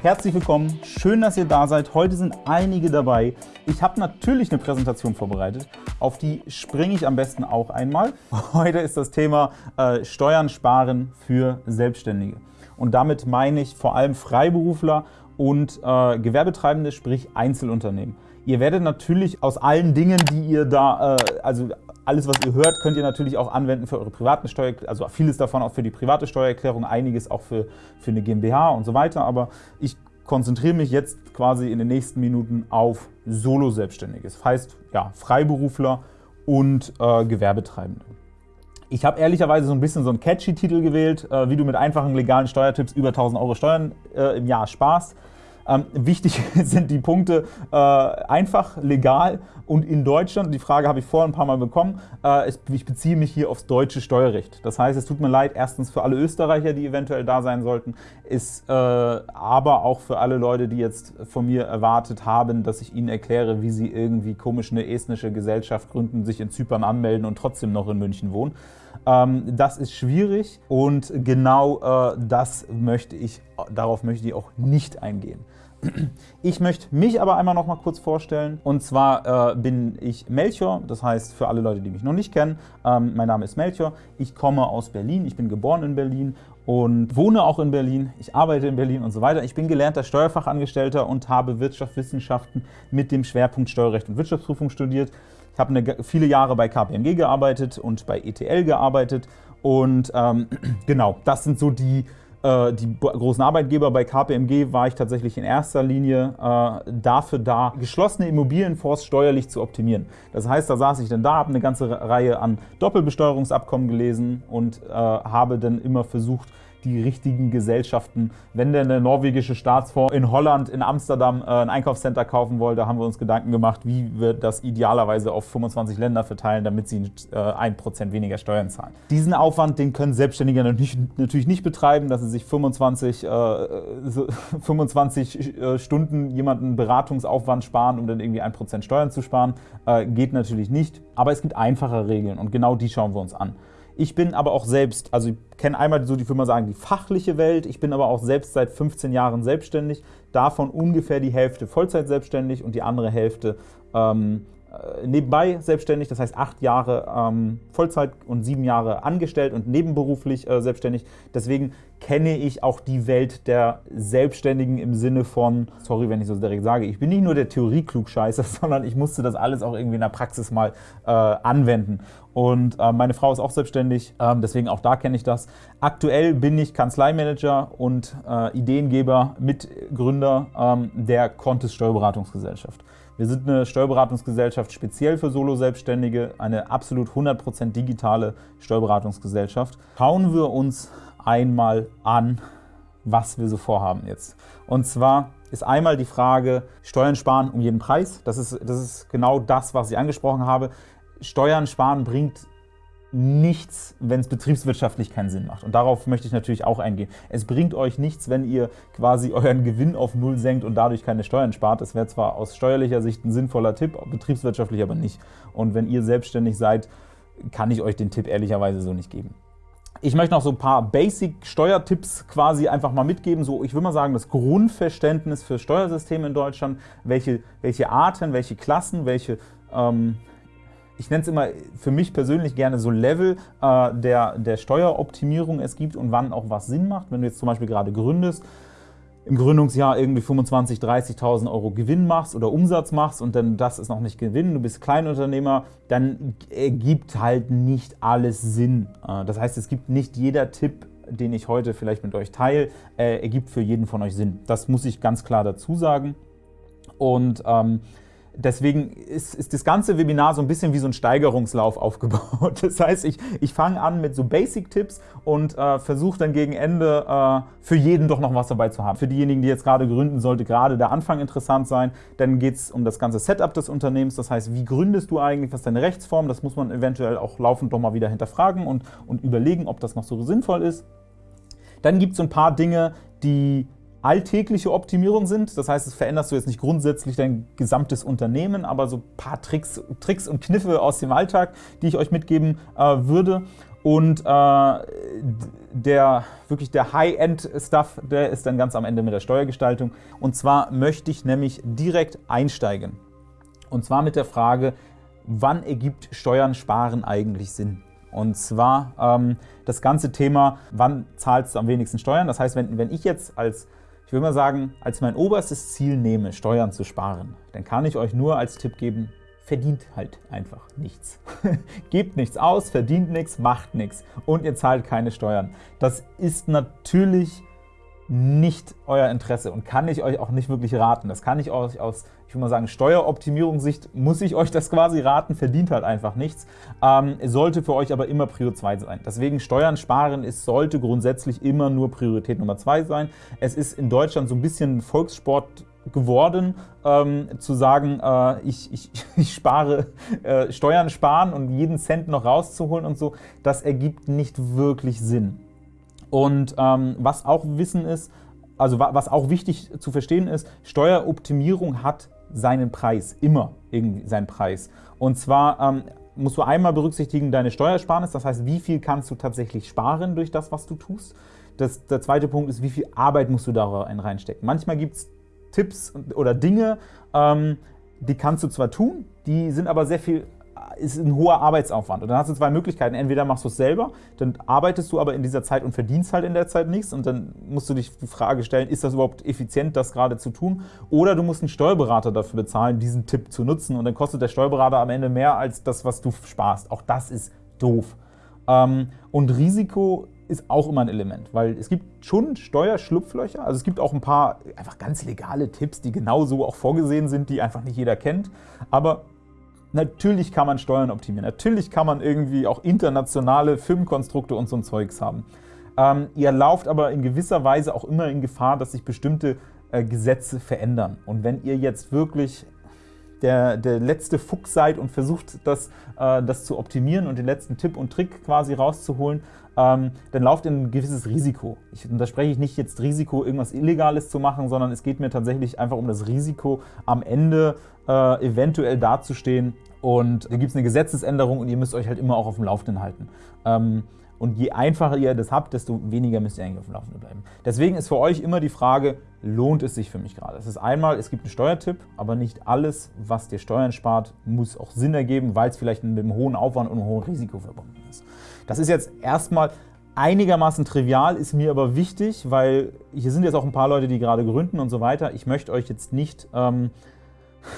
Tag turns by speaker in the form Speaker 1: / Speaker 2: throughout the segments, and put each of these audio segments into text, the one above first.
Speaker 1: Herzlich willkommen, schön, dass ihr da seid. Heute sind einige dabei. Ich habe natürlich eine Präsentation vorbereitet, auf die springe ich am besten auch einmal. Heute ist das Thema äh, Steuern sparen für Selbstständige. Und damit meine ich vor allem Freiberufler und äh, Gewerbetreibende, sprich Einzelunternehmen. Ihr werdet natürlich aus allen Dingen, die ihr da, äh, also alles, was ihr hört, könnt ihr natürlich auch anwenden für eure privaten Steuer, also vieles davon auch für die private Steuererklärung, einiges auch für, für eine GmbH und so weiter. Aber ich konzentriere mich jetzt quasi in den nächsten Minuten auf Solo-Selbstständige. Das heißt, ja, Freiberufler und äh, Gewerbetreibende. Ich habe ehrlicherweise so ein bisschen so einen catchy Titel gewählt, äh, wie du mit einfachen legalen Steuertipps über 1000 Euro Steuern äh, im Jahr sparst. Ähm, wichtig sind die Punkte äh, einfach, legal und in Deutschland. Die Frage habe ich vorhin ein paar Mal bekommen. Äh, ich beziehe mich hier aufs deutsche Steuerrecht. Das heißt, es tut mir leid, erstens für alle Österreicher, die eventuell da sein sollten, ist äh, aber auch für alle Leute, die jetzt von mir erwartet haben, dass ich ihnen erkläre, wie sie irgendwie komisch eine estnische Gesellschaft gründen, sich in Zypern anmelden und trotzdem noch in München wohnen. Ähm, das ist schwierig und genau äh, das möchte ich, darauf möchte ich auch nicht eingehen. Ich möchte mich aber einmal noch mal kurz vorstellen. Und zwar äh, bin ich Melchior, das heißt für alle Leute, die mich noch nicht kennen, ähm, mein Name ist Melchior. Ich komme aus Berlin, ich bin geboren in Berlin und wohne auch in Berlin. Ich arbeite in Berlin und so weiter. Ich bin gelernter Steuerfachangestellter und habe Wirtschaftswissenschaften mit dem Schwerpunkt Steuerrecht und Wirtschaftsprüfung studiert. Ich habe viele Jahre bei KPMG gearbeitet und bei ETL gearbeitet und ähm, genau, das sind so die die großen Arbeitgeber bei KPMG war ich tatsächlich in erster Linie äh, dafür da, geschlossene Immobilienfonds steuerlich zu optimieren. Das heißt, da saß ich dann da, habe eine ganze Reihe an Doppelbesteuerungsabkommen gelesen und äh, habe dann immer versucht, die richtigen Gesellschaften. Wenn denn der norwegische Staatsfonds in Holland, in Amsterdam äh, ein Einkaufscenter kaufen wollte, haben wir uns Gedanken gemacht, wie wir das idealerweise auf 25 Länder verteilen, damit sie äh, 1% weniger Steuern zahlen. Diesen Aufwand, den können Selbstständige natürlich nicht betreiben, dass sie sich 25, äh, 25 äh, Stunden jemanden Beratungsaufwand sparen, um dann irgendwie 1% Steuern zu sparen. Äh, geht natürlich nicht, aber es gibt einfache Regeln und genau die schauen wir uns an. Ich bin aber auch selbst, also ich kenne einmal so die Firma sagen, die fachliche Welt. Ich bin aber auch selbst seit 15 Jahren selbstständig, davon ungefähr die Hälfte Vollzeit selbstständig und die andere Hälfte ähm, äh, nebenbei selbstständig, das heißt acht Jahre ähm, Vollzeit und sieben Jahre angestellt und nebenberuflich äh, selbstständig. Deswegen kenne ich auch die Welt der Selbstständigen im Sinne von, sorry, wenn ich so direkt sage, ich bin nicht nur der Theorie-Klugscheißer, sondern ich musste das alles auch irgendwie in der Praxis mal äh, anwenden. Und äh, meine Frau ist auch selbstständig, ähm, deswegen auch da kenne ich das. Aktuell bin ich Kanzleimanager und äh, Ideengeber, Mitgründer ähm, der Contest Steuerberatungsgesellschaft. Wir sind eine Steuerberatungsgesellschaft speziell für Solo-Selbstständige, eine absolut 100% digitale Steuerberatungsgesellschaft. Schauen wir uns einmal an, was wir so vorhaben jetzt. Und zwar ist einmal die Frage, Steuern sparen um jeden Preis. Das ist, das ist genau das, was ich angesprochen habe. Steuern sparen bringt nichts, wenn es betriebswirtschaftlich keinen Sinn macht. Und darauf möchte ich natürlich auch eingehen. Es bringt euch nichts, wenn ihr quasi euren Gewinn auf Null senkt und dadurch keine Steuern spart. Das wäre zwar aus steuerlicher Sicht ein sinnvoller Tipp, betriebswirtschaftlich aber nicht. Und wenn ihr selbstständig seid, kann ich euch den Tipp ehrlicherweise so nicht geben. Ich möchte noch so ein paar Basic-Steuertipps quasi einfach mal mitgeben. So, ich würde mal sagen, das Grundverständnis für Steuersysteme in Deutschland, welche, welche Arten, welche Klassen, welche ähm, ich nenne es immer für mich persönlich gerne so Level äh, der, der Steueroptimierung es gibt und wann auch was Sinn macht. Wenn du jetzt zum Beispiel gerade gründest, im Gründungsjahr irgendwie 25.000, 30.000 Euro Gewinn machst oder Umsatz machst und dann das ist noch nicht Gewinn, du bist Kleinunternehmer, dann ergibt halt nicht alles Sinn. Äh, das heißt, es gibt nicht jeder Tipp, den ich heute vielleicht mit euch teile, äh, ergibt für jeden von euch Sinn. Das muss ich ganz klar dazu sagen. Und ähm, Deswegen ist, ist, das ganze Webinar so ein bisschen wie so ein Steigerungslauf aufgebaut. Das heißt, ich, ich fange an mit so Basic-Tipps und äh, versuche dann gegen Ende äh, für jeden doch noch was dabei zu haben. Für diejenigen, die jetzt gerade gründen, sollte gerade der Anfang interessant sein. Dann geht es um das ganze Setup des Unternehmens. Das heißt, wie gründest du eigentlich, was ist deine Rechtsform? Das muss man eventuell auch laufend doch mal wieder hinterfragen und, und überlegen, ob das noch so sinnvoll ist. Dann gibt es so ein paar Dinge, die alltägliche Optimierung sind. Das heißt, es veränderst du jetzt nicht grundsätzlich dein gesamtes Unternehmen, aber so ein paar Tricks, Tricks und Kniffe aus dem Alltag, die ich euch mitgeben äh, würde. Und äh, der wirklich der High-End-Stuff, der ist dann ganz am Ende mit der Steuergestaltung. Und zwar möchte ich nämlich direkt einsteigen. Und zwar mit der Frage, wann ergibt Steuern sparen eigentlich Sinn? Und zwar ähm, das ganze Thema, wann zahlst du am wenigsten Steuern? Das heißt, wenn, wenn ich jetzt als, ich würde mal sagen, als mein oberstes Ziel nehme, Steuern zu sparen, dann kann ich euch nur als Tipp geben, verdient halt einfach nichts. Gebt nichts aus, verdient nichts, macht nichts und ihr zahlt keine Steuern. Das ist natürlich nicht euer Interesse und kann ich euch auch nicht wirklich raten. Das kann ich euch aus, ich würde mal sagen, Steueroptimierungssicht, muss ich euch das quasi raten, verdient halt einfach nichts. Ähm, sollte für euch aber immer Prio 2 sein. Deswegen Steuern sparen ist, sollte grundsätzlich immer nur Priorität Nummer 2 sein. Es ist in Deutschland so ein bisschen Volkssport geworden, ähm, zu sagen, äh, ich, ich, ich, spare, äh, Steuern sparen und jeden Cent noch rauszuholen und so, das ergibt nicht wirklich Sinn. Und ähm, was auch Wissen ist, also was auch wichtig zu verstehen ist, Steueroptimierung hat seinen Preis, immer irgendwie seinen Preis. Und zwar ähm, musst du einmal berücksichtigen deine Steuersparnis, das heißt, wie viel kannst du tatsächlich sparen durch das, was du tust. Das, der zweite Punkt ist, wie viel Arbeit musst du da reinstecken. Manchmal gibt es Tipps oder Dinge, ähm, die kannst du zwar tun, die sind aber sehr viel ist ein hoher Arbeitsaufwand. Und dann hast du zwei Möglichkeiten. Entweder machst du es selber, dann arbeitest du aber in dieser Zeit und verdienst halt in der Zeit nichts und dann musst du dich die Frage stellen, ist das überhaupt effizient, das gerade zu tun? Oder du musst einen Steuerberater dafür bezahlen, diesen Tipp zu nutzen und dann kostet der Steuerberater am Ende mehr als das, was du sparst. Auch das ist doof. Ähm, und Risiko ist auch immer ein Element, weil es gibt schon Steuerschlupflöcher, also es gibt auch ein paar einfach ganz legale Tipps, die genauso auch vorgesehen sind, die einfach nicht jeder kennt, aber Natürlich kann man Steuern optimieren, natürlich kann man irgendwie auch internationale Firmenkonstrukte und so ein Zeugs haben. Ähm, ihr lauft aber in gewisser Weise auch immer in Gefahr, dass sich bestimmte äh, Gesetze verändern. Und wenn ihr jetzt wirklich der, der letzte Fuchs seid und versucht, das, äh, das zu optimieren und den letzten Tipp und Trick quasi rauszuholen, ähm, dann lauft ihr ein gewisses Risiko. Ich, und da spreche ich nicht jetzt Risiko, irgendwas Illegales zu machen, sondern es geht mir tatsächlich einfach um das Risiko, am Ende äh, eventuell dazustehen und da gibt es eine Gesetzesänderung und ihr müsst euch halt immer auch auf dem Laufenden halten. Ähm, und je einfacher ihr das habt, desto weniger müsst ihr eigentlich auf dem Laufenden bleiben. Deswegen ist für euch immer die Frage, lohnt es sich für mich gerade? Es ist einmal, es gibt einen Steuertipp, aber nicht alles, was dir Steuern spart, muss auch Sinn ergeben, weil es vielleicht mit einem hohen Aufwand und einem hohen Risiko verbunden ist. Das ist jetzt erstmal einigermaßen trivial, ist mir aber wichtig, weil hier sind jetzt auch ein paar Leute, die gerade gründen und so weiter. Ich möchte euch jetzt nicht ähm,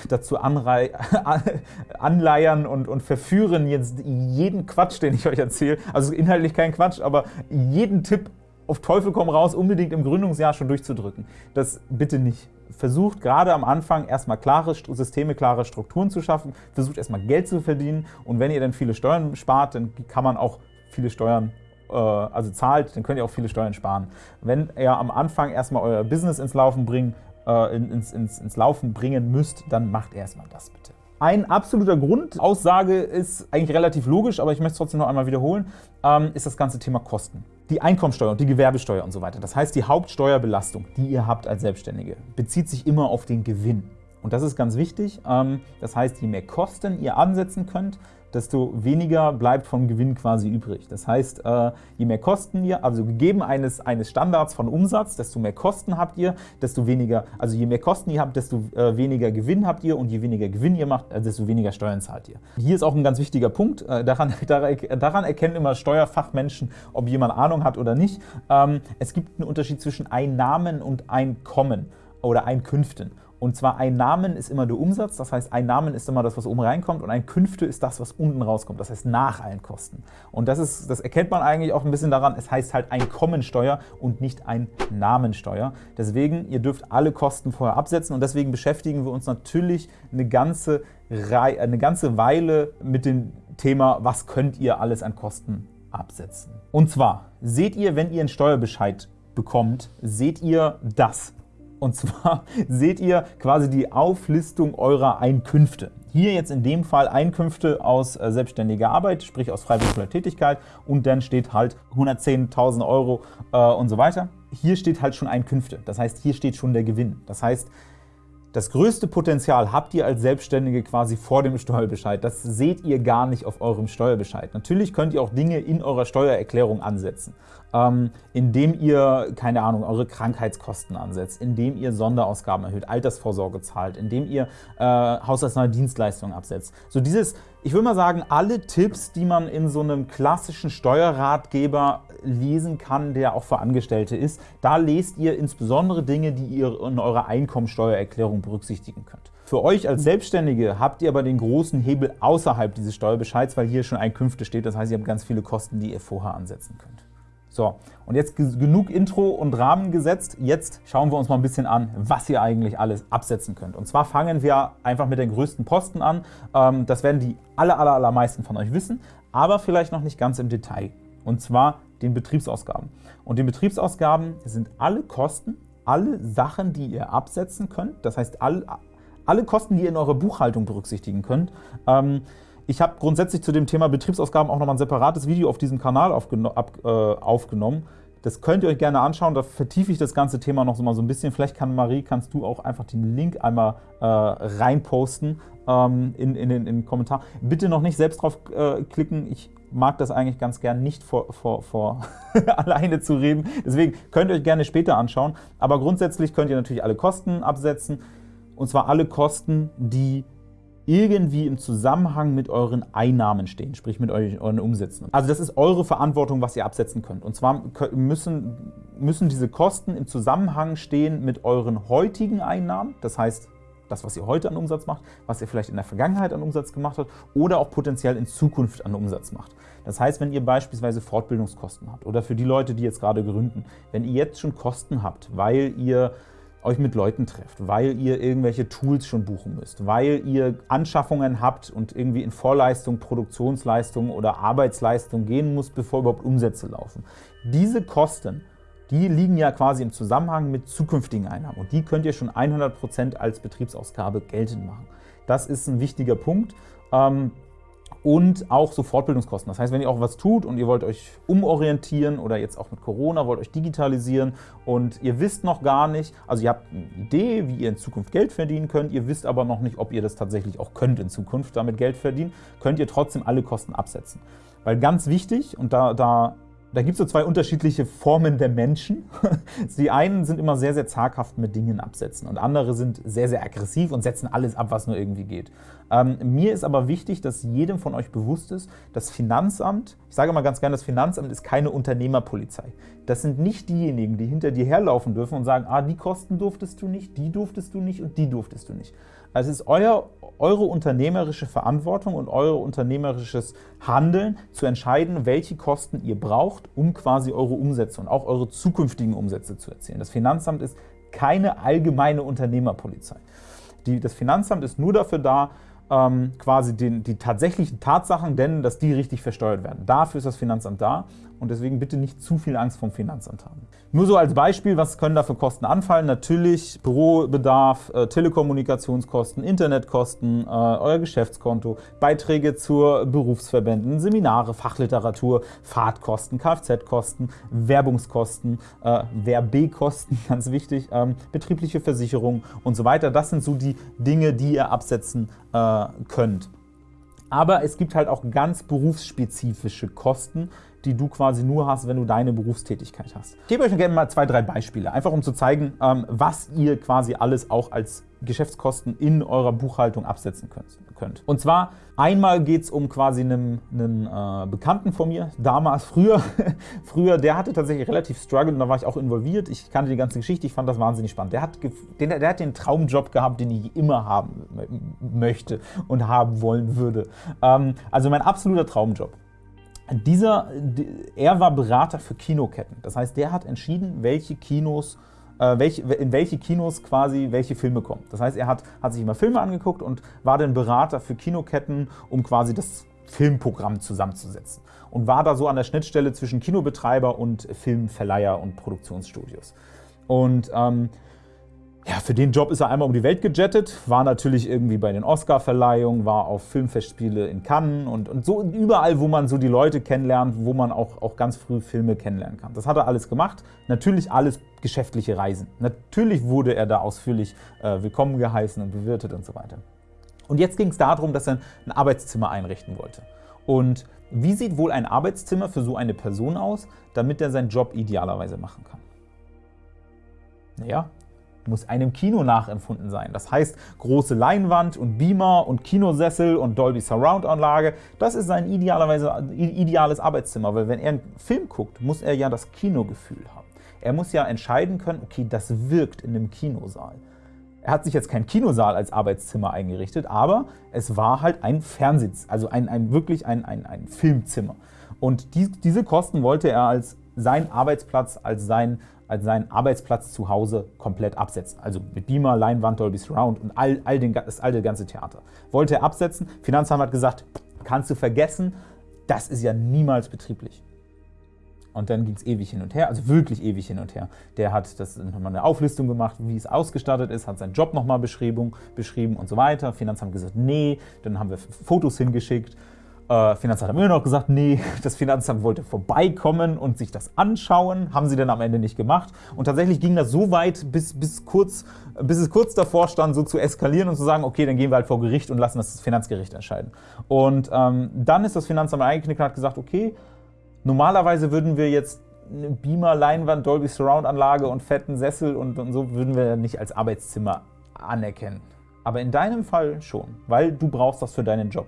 Speaker 1: dazu anleiern und, und verführen, jetzt jeden Quatsch, den ich euch erzähle, also inhaltlich kein Quatsch, aber jeden Tipp auf Teufel komm raus unbedingt im Gründungsjahr schon durchzudrücken. Das bitte nicht. Versucht gerade am Anfang erstmal klare Systeme, klare Strukturen zu schaffen, versucht erstmal Geld zu verdienen und wenn ihr dann viele Steuern spart, dann kann man auch viele Steuern äh, also zahlt, dann könnt ihr auch viele Steuern sparen. Wenn ihr am Anfang erstmal euer Business ins Laufen bringt, äh, ins, ins, ins Laufen bringen müsst, dann macht erstmal das bitte. Ein absoluter Grundaussage ist eigentlich relativ logisch, aber ich möchte es trotzdem noch einmal wiederholen, ähm, ist das ganze Thema Kosten. Die Einkommensteuer und die Gewerbesteuer und so weiter. Das heißt, die Hauptsteuerbelastung, die ihr habt als Selbstständige, bezieht sich immer auf den Gewinn. Und das ist ganz wichtig. Ähm, das heißt, je mehr Kosten ihr ansetzen könnt, desto weniger bleibt vom Gewinn quasi übrig. Das heißt, äh, je mehr Kosten ihr, also gegeben eines, eines Standards von Umsatz, desto mehr Kosten habt ihr, desto weniger, also je mehr Kosten ihr habt, desto äh, weniger Gewinn habt ihr und je weniger Gewinn ihr macht, äh, desto weniger Steuern zahlt ihr. Hier ist auch ein ganz wichtiger Punkt, daran, daran erkennen immer Steuerfachmenschen, ob jemand Ahnung hat oder nicht. Ähm, es gibt einen Unterschied zwischen Einnahmen und Einkommen oder Einkünften. Und zwar Einnahmen ist immer der Umsatz, das heißt Einnahmen ist immer das, was oben reinkommt und Einkünfte ist das, was unten rauskommt, das heißt nach allen Kosten. Und das, ist, das erkennt man eigentlich auch ein bisschen daran, es heißt halt Einkommensteuer und nicht Einnahmensteuer. Deswegen, ihr dürft alle Kosten vorher absetzen und deswegen beschäftigen wir uns natürlich eine ganze, Reihe, eine ganze Weile mit dem Thema, was könnt ihr alles an Kosten absetzen. Und zwar, seht ihr, wenn ihr einen Steuerbescheid bekommt, seht ihr das. Und zwar seht ihr quasi die Auflistung eurer Einkünfte. Hier jetzt in dem Fall Einkünfte aus äh, selbstständiger Arbeit, sprich aus freiberuflicher Tätigkeit und dann steht halt 110.000 Euro äh, und so weiter. Hier steht halt schon Einkünfte, das heißt, hier steht schon der Gewinn. Das heißt, Das größte Potenzial habt ihr als Selbstständige quasi vor dem Steuerbescheid. Das seht ihr gar nicht auf eurem Steuerbescheid. Natürlich könnt ihr auch Dinge in eurer Steuererklärung ansetzen, ähm, indem ihr, keine Ahnung, eure Krankheitskosten ansetzt, indem ihr Sonderausgaben erhöht, Altersvorsorge zahlt, indem ihr äh, haushaltsnahe Dienstleistungen absetzt. So dieses, ich würde mal sagen, alle Tipps, die man in so einem klassischen Steuerratgeber lesen kann, der auch für Angestellte ist, da lest ihr insbesondere Dinge, die ihr in eurer Einkommensteuererklärung berücksichtigen könnt. Für euch als Selbstständige habt ihr aber den großen Hebel außerhalb dieses Steuerbescheids, weil hier schon Einkünfte steht. Das heißt, ihr habt ganz viele Kosten, die ihr vorher ansetzen könnt. So, und jetzt genug Intro und Rahmen gesetzt. Jetzt schauen wir uns mal ein bisschen an, was ihr eigentlich alles absetzen könnt. Und zwar fangen wir einfach mit den größten Posten an. Ähm, das werden die aller, aller, allermeisten von euch wissen, aber vielleicht noch nicht ganz im Detail. Und zwar den Betriebsausgaben. Und die Betriebsausgaben sind alle Kosten, alle Sachen, die ihr absetzen könnt. Das heißt, alle, alle Kosten, die ihr in eurer Buchhaltung berücksichtigen könnt. Ich habe grundsätzlich zu dem Thema Betriebsausgaben auch nochmal ein separates Video auf diesem Kanal aufgeno ab, äh, aufgenommen. Das könnt ihr euch gerne anschauen, da vertiefe ich das ganze Thema noch so mal so ein bisschen. Vielleicht kann Marie, kannst du auch einfach den Link einmal äh, reinposten ähm, in, in, in, in, den Kommentar. Bitte noch nicht selbst drauf äh, klicken, ich mag das eigentlich ganz gern nicht vor, vor, vor alleine zu reden. Deswegen könnt ihr euch gerne später anschauen. Aber grundsätzlich könnt ihr natürlich alle Kosten absetzen. Und zwar alle Kosten, die irgendwie im Zusammenhang mit euren Einnahmen stehen, sprich mit euren Umsätzen. Also das ist eure Verantwortung, was ihr absetzen könnt. Und zwar müssen, müssen diese Kosten im Zusammenhang stehen mit euren heutigen Einnahmen, das heißt das, was ihr heute an Umsatz macht, was ihr vielleicht in der Vergangenheit an Umsatz gemacht habt oder auch potenziell in Zukunft an Umsatz macht. Das heißt, wenn ihr beispielsweise Fortbildungskosten habt oder für die Leute, die jetzt gerade gründen, wenn ihr jetzt schon Kosten habt, weil ihr euch mit Leuten trefft, weil ihr irgendwelche Tools schon buchen müsst, weil ihr Anschaffungen habt und irgendwie in Vorleistung, Produktionsleistung oder Arbeitsleistung gehen muss, bevor überhaupt Umsätze laufen. Diese Kosten die liegen ja quasi im Zusammenhang mit zukünftigen Einnahmen und die könnt ihr schon 100% als Betriebsausgabe geltend machen. Das ist ein wichtiger Punkt. Ähm, und auch so Fortbildungskosten. Das heißt, wenn ihr auch was tut und ihr wollt euch umorientieren oder jetzt auch mit Corona wollt euch digitalisieren und ihr wisst noch gar nicht, also ihr habt eine Idee, wie ihr in Zukunft Geld verdienen könnt, ihr wisst aber noch nicht, ob ihr das tatsächlich auch könnt in Zukunft damit Geld verdienen, könnt ihr trotzdem alle Kosten absetzen. Weil ganz wichtig, und da, da da gibt es so zwei unterschiedliche Formen der Menschen. Die einen sind immer sehr, sehr zaghaft mit Dingen absetzen und andere sind sehr, sehr aggressiv und setzen alles ab, was nur irgendwie geht. Ähm, mir ist aber wichtig, dass jedem von euch bewusst ist, das Finanzamt, ich sage mal ganz gerne, das Finanzamt ist keine Unternehmerpolizei. Das sind nicht diejenigen, die hinter dir herlaufen dürfen und sagen, ah, die Kosten durftest du nicht, die durftest du nicht und die durftest du nicht. Also es ist euer, eure unternehmerische Verantwortung und euer unternehmerisches Handeln zu entscheiden, welche Kosten ihr braucht, um quasi eure Umsätze und auch eure zukünftigen Umsätze zu erzielen. Das Finanzamt ist keine allgemeine Unternehmerpolizei. Die, das Finanzamt ist nur dafür da, ähm, quasi den, die tatsächlichen Tatsachen, denn dass die richtig versteuert werden. Dafür ist das Finanzamt da und deswegen bitte nicht zu viel Angst vom Finanzamt haben. Nur so als Beispiel, was können da für Kosten anfallen? Natürlich Bürobedarf, äh, Telekommunikationskosten, Internetkosten, äh, euer Geschäftskonto, Beiträge zur Berufsverbänden, Seminare, Fachliteratur, Fahrtkosten, Kfz-Kosten, Werbungskosten, äh, Werbekosten, ganz wichtig, ähm, betriebliche Versicherung und so weiter. Das sind so die Dinge, die ihr absetzen könnt. Aber es gibt halt auch ganz berufsspezifische Kosten, die du quasi nur hast, wenn du deine Berufstätigkeit hast. Ich gebe euch gerne mal zwei, drei Beispiele, einfach um zu zeigen, ähm, was ihr quasi alles auch als Geschäftskosten in eurer Buchhaltung absetzen könnt. Und zwar einmal geht es um quasi einen, einen äh, Bekannten von mir, damals, früher, früher, der hatte tatsächlich relativ Struggle und da war ich auch involviert. Ich kannte die ganze Geschichte, ich fand das wahnsinnig spannend. Der hat den, der hat den Traumjob gehabt, den ich immer haben möchte und haben wollen würde. Ähm, also mein absoluter Traumjob. Dieser, er war Berater für Kinoketten. Das heißt, der hat entschieden, welche Kinos äh, in welche Kinos quasi welche Filme kommen. Das heißt, er hat, hat sich immer Filme angeguckt und war dann Berater für Kinoketten, um quasi das Filmprogramm zusammenzusetzen und war da so an der Schnittstelle zwischen Kinobetreiber und Filmverleiher und Produktionsstudios. Und ähm, ja, für den Job ist er einmal um die Welt gejettet, war natürlich irgendwie bei den Oscar-Verleihungen, war auf Filmfestspiele in Cannes und, und so überall, wo man so die Leute kennenlernt, wo man auch, auch ganz früh Filme kennenlernen kann. Das hat er alles gemacht. Natürlich alles geschäftliche Reisen. Natürlich wurde er da ausführlich äh, willkommen geheißen und bewirtet und so weiter. Und jetzt ging es darum, dass er ein Arbeitszimmer einrichten wollte. Und wie sieht wohl ein Arbeitszimmer für so eine Person aus, damit er seinen Job idealerweise machen kann? Naja, muss einem Kino nachempfunden sein. Das heißt, große Leinwand und Beamer und Kinosessel und Dolby Surround Anlage, das ist sein idealerweise ideales Arbeitszimmer, weil wenn er einen Film guckt, muss er ja das Kinogefühl haben. Er muss ja entscheiden können, okay, das wirkt in einem Kinosaal. Er hat sich jetzt kein Kinosaal als Arbeitszimmer eingerichtet, aber es war halt ein Fernsehz, also ein, ein wirklich ein, ein, ein Filmzimmer. Und die, diese Kosten wollte er als sein Arbeitsplatz, als sein als seinen Arbeitsplatz zu Hause komplett absetzen. Also mit Beamer, Leinwand, Dolby Surround und all, all den, das alte ganze Theater. Wollte er absetzen. Finanzamt hat gesagt, kannst du vergessen, das ist ja niemals betrieblich. Und dann ging es ewig hin und her, also wirklich ewig hin und her. Der hat das nochmal eine Auflistung gemacht, wie es ausgestattet ist, hat seinen Job nochmal beschrieben, beschrieben und so weiter. Finanzamt gesagt, nee, dann haben wir Fotos hingeschickt äh, Finanzamt hat immer noch gesagt, nee, das Finanzamt wollte vorbeikommen und sich das anschauen. Haben sie dann am Ende nicht gemacht. Und tatsächlich ging das so weit, bis, bis, kurz, bis es kurz davor stand, so zu eskalieren und zu sagen, okay, dann gehen wir halt vor Gericht und lassen das Finanzgericht entscheiden. Und ähm, dann ist das Finanzamt eingeknickt und hat gesagt, okay, normalerweise würden wir jetzt eine Beamer, Leinwand, Dolby Surround Anlage und fetten Sessel und, und so würden wir nicht als Arbeitszimmer anerkennen. Aber in deinem Fall schon, weil du brauchst das für deinen Job.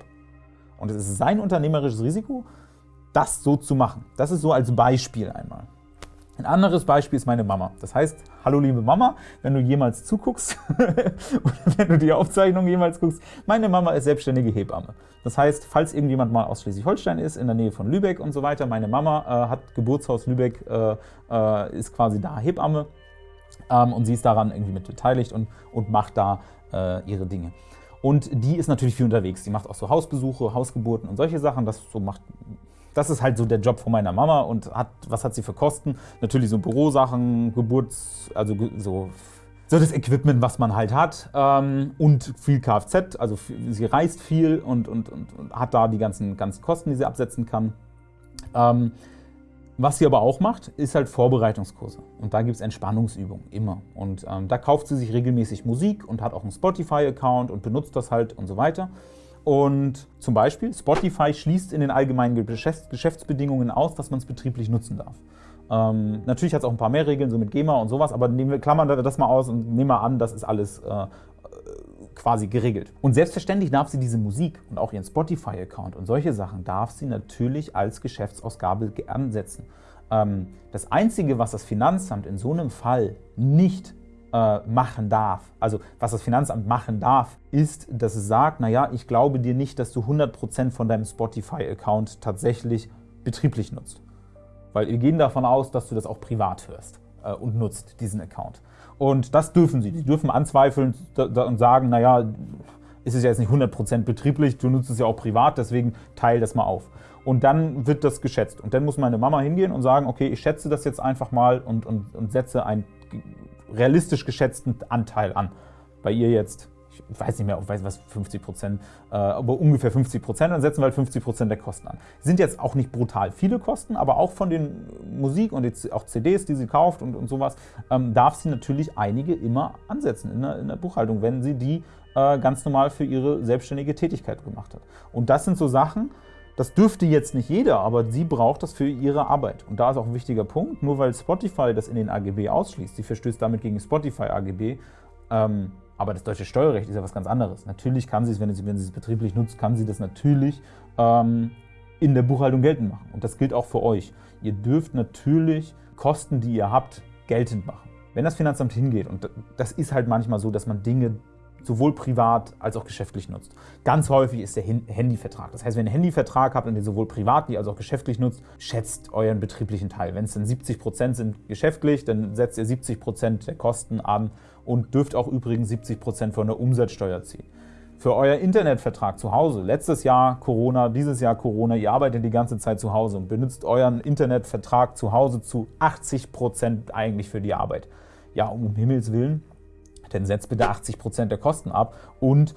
Speaker 1: Und es ist sein unternehmerisches Risiko, das so zu machen. Das ist so als Beispiel einmal. Ein anderes Beispiel ist meine Mama. Das heißt, hallo liebe Mama, wenn du jemals zuguckst oder wenn du die Aufzeichnung jemals guckst, meine Mama ist selbstständige Hebamme. Das heißt, falls irgendjemand mal aus Schleswig-Holstein ist, in der Nähe von Lübeck und so weiter, meine Mama äh, hat Geburtshaus Lübeck, äh, äh, ist quasi da Hebamme ähm, und sie ist daran irgendwie mit beteiligt und, und macht da äh, ihre Dinge. Und die ist natürlich viel unterwegs. Die macht auch so Hausbesuche, Hausgeburten und solche Sachen. Das, so macht, das ist halt so der Job von meiner Mama. Und hat, was hat sie für Kosten? Natürlich so Bürosachen, Geburts-, also so so das Equipment, was man halt hat ähm, und viel Kfz, also sie reist viel und, und, und, und, hat da die ganzen, ganzen Kosten, die sie absetzen kann. Ähm, was sie aber auch macht, ist halt Vorbereitungskurse. Und da gibt es Entspannungsübungen, immer. Und ähm, da kauft sie sich regelmäßig Musik und hat auch einen Spotify-Account und benutzt das halt und so weiter. Und zum Beispiel, Spotify schließt in den allgemeinen Geschäftsbedingungen aus, dass man es betrieblich nutzen darf. Ähm, natürlich hat es auch ein paar mehr Regeln, so mit GEMA und sowas, aber nehmen wir, klammern das mal aus und nehmen wir an, das ist alles äh, quasi geregelt. Und selbstverständlich darf sie diese Musik und auch ihren Spotify-Account und solche Sachen darf sie natürlich als Geschäftsausgabe ansetzen. Ähm, das Einzige, was das Finanzamt in so einem Fall nicht äh, machen darf, also was das Finanzamt machen darf, ist, dass es sagt, naja, ich glaube dir nicht, dass du 100% von deinem Spotify-Account tatsächlich betrieblich nutzt. Weil wir gehen davon aus, dass du das auch privat hörst äh, und nutzt, diesen Account. Und das dürfen sie. Sie dürfen anzweifeln und sagen, naja, ist es ja jetzt nicht 100% betrieblich, du nutzt es ja auch privat, deswegen teile das mal auf. Und dann wird das geschätzt. Und dann muss meine Mama hingehen und sagen, okay, ich schätze das jetzt einfach mal und, und, und setze einen realistisch geschätzten Anteil an. Bei ihr jetzt ich weiß nicht mehr, ich weiß was, 50 Prozent, äh, aber ungefähr 50 Prozent, dann setzen wir halt 50 Prozent der Kosten an. Sind jetzt auch nicht brutal viele Kosten, aber auch von den Musik und jetzt auch CDs, die sie kauft und, und sowas, ähm, darf sie natürlich einige immer ansetzen in der, in der Buchhaltung, wenn sie die äh, ganz normal für ihre selbstständige Tätigkeit gemacht hat. Und das sind so Sachen, das dürfte jetzt nicht jeder, aber sie braucht das für ihre Arbeit. Und da ist auch ein wichtiger Punkt, nur weil Spotify das in den AGB ausschließt, sie verstößt damit gegen Spotify AGB, ähm, aber das deutsche Steuerrecht ist ja was ganz anderes. Natürlich kann sie es, wenn sie, wenn sie es betrieblich nutzt, kann sie das natürlich ähm, in der Buchhaltung geltend machen. Und das gilt auch für euch. Ihr dürft natürlich Kosten, die ihr habt, geltend machen. Wenn das Finanzamt hingeht, und das ist halt manchmal so, dass man Dinge sowohl privat als auch geschäftlich nutzt. Ganz häufig ist der Handyvertrag. Das heißt, wenn ihr einen Handyvertrag habt und ihr sowohl privat als auch geschäftlich nutzt, schätzt euren betrieblichen Teil. Wenn es dann 70% sind geschäftlich, dann setzt ihr 70% der Kosten an und dürft auch übrigens 70% von der Umsatzsteuer ziehen. Für euer Internetvertrag zu Hause, letztes Jahr Corona, dieses Jahr Corona, ihr arbeitet die ganze Zeit zu Hause und benutzt euren Internetvertrag zu Hause zu 80% eigentlich für die Arbeit. Ja, um Himmels Willen, dann setzt bitte 80% der Kosten ab und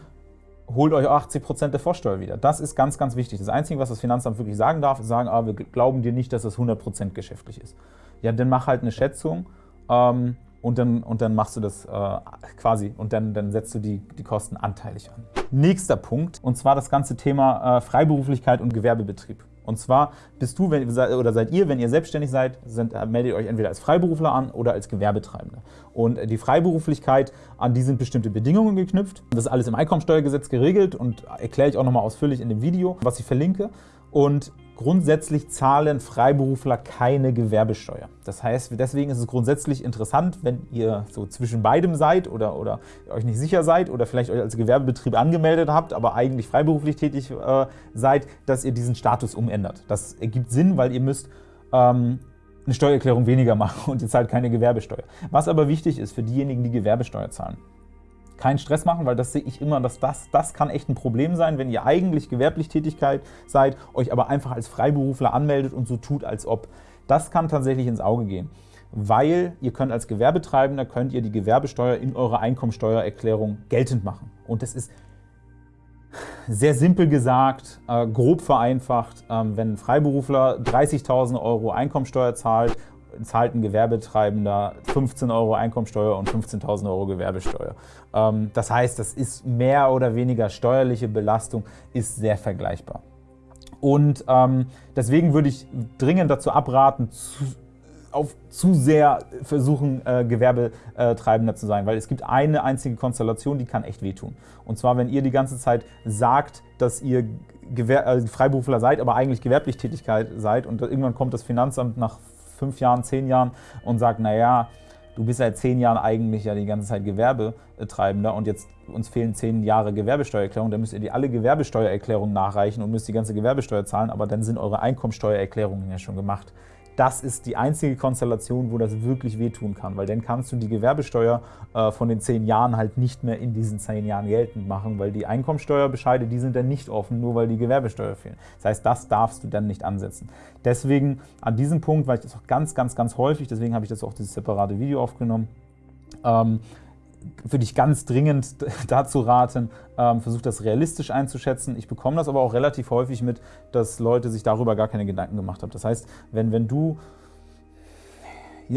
Speaker 1: holt euch 80% der Vorsteuer wieder. Das ist ganz, ganz wichtig. Das Einzige, was das Finanzamt wirklich sagen darf, ist sagen, ah, wir glauben dir nicht, dass das 100% geschäftlich ist. Ja, dann mach halt eine Schätzung ähm, und, dann, und dann machst du das äh, quasi und dann, dann setzt du die, die Kosten anteilig an. Nächster Punkt, und zwar das ganze Thema äh, Freiberuflichkeit und Gewerbebetrieb. Und zwar bist du wenn, oder seid ihr, wenn ihr selbstständig seid, sind, äh, meldet euch entweder als Freiberufler an oder als Gewerbetreibende. Und die Freiberuflichkeit, an die sind bestimmte Bedingungen geknüpft. Das ist alles im Einkommensteuergesetz geregelt und erkläre ich auch nochmal ausführlich in dem Video, was ich verlinke. Und grundsätzlich zahlen Freiberufler keine Gewerbesteuer. Das heißt, deswegen ist es grundsätzlich interessant, wenn ihr so zwischen beidem seid oder, oder euch nicht sicher seid oder vielleicht euch als Gewerbebetrieb angemeldet habt, aber eigentlich freiberuflich tätig äh, seid, dass ihr diesen Status umändert. Das ergibt Sinn, weil ihr müsst ähm, eine Steuererklärung weniger machen und ihr zahlt keine Gewerbesteuer. Was aber wichtig ist für diejenigen, die Gewerbesteuer zahlen keinen Stress machen, weil das sehe ich immer, dass das, das kann echt ein Problem sein, wenn ihr eigentlich gewerblich Tätigkeit seid, euch aber einfach als Freiberufler anmeldet und so tut, als ob. Das kann tatsächlich ins Auge gehen, weil ihr könnt als Gewerbetreibender könnt ihr die Gewerbesteuer in eurer Einkommensteuererklärung geltend machen. Und das ist sehr simpel gesagt, äh, grob vereinfacht, ähm, wenn ein Freiberufler 30.000 Euro Einkommensteuer zahlt zahlt ein Gewerbetreibender 15 Euro Einkommensteuer und 15.000 Euro Gewerbesteuer. Ähm, das heißt, das ist mehr oder weniger steuerliche Belastung, ist sehr vergleichbar. Und ähm, deswegen würde ich dringend dazu abraten, auf zu sehr versuchen, äh, Gewerbetreibender zu sein, weil es gibt eine einzige Konstellation, die kann echt wehtun. Und zwar, wenn ihr die ganze Zeit sagt, dass ihr Gewer äh, Freiberufler seid, aber eigentlich gewerblich Tätigkeit seid und irgendwann kommt das Finanzamt nach fünf Jahren, zehn Jahren und sagt, naja, du bist seit zehn Jahren eigentlich ja die ganze Zeit Gewerbetreibender und jetzt uns fehlen zehn Jahre Gewerbesteuererklärung, dann müsst ihr die alle Gewerbesteuererklärungen nachreichen und müsst die ganze Gewerbesteuer zahlen, aber dann sind eure Einkommensteuererklärungen ja schon gemacht das ist die einzige Konstellation, wo das wirklich wehtun kann, weil dann kannst du die Gewerbesteuer äh, von den zehn Jahren halt nicht mehr in diesen zehn Jahren geltend machen, weil die Einkommensteuerbescheide, die sind dann nicht offen, nur weil die Gewerbesteuer fehlen. Das heißt, das darfst du dann nicht ansetzen. Deswegen an diesem Punkt, weil ich das auch ganz, ganz, ganz häufig, deswegen habe ich das auch dieses separate Video aufgenommen, ähm, würde ich ganz dringend dazu raten, ähm, versucht das realistisch einzuschätzen. Ich bekomme das aber auch relativ häufig mit, dass Leute sich darüber gar keine Gedanken gemacht haben. Das heißt, wenn, wenn du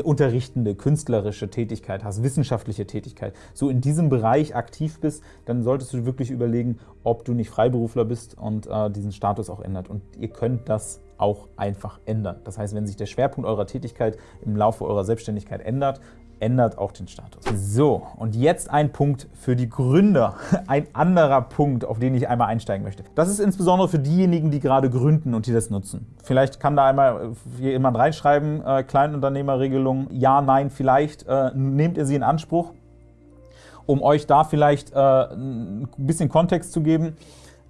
Speaker 1: unterrichtende, künstlerische Tätigkeit hast, wissenschaftliche Tätigkeit, so in diesem Bereich aktiv bist, dann solltest du wirklich überlegen, ob du nicht Freiberufler bist und äh, diesen Status auch ändert. Und ihr könnt das auch einfach ändern. Das heißt, wenn sich der Schwerpunkt eurer Tätigkeit im Laufe eurer Selbstständigkeit ändert, ändert auch den Status. So, und jetzt ein Punkt für die Gründer. Ein anderer Punkt, auf den ich einmal einsteigen möchte. Das ist insbesondere für diejenigen, die gerade gründen und die das nutzen. Vielleicht kann da einmal jemand reinschreiben, äh, Kleinunternehmerregelung, ja, nein, vielleicht. Äh, nehmt ihr sie in Anspruch? Um euch da vielleicht äh, ein bisschen Kontext zu geben,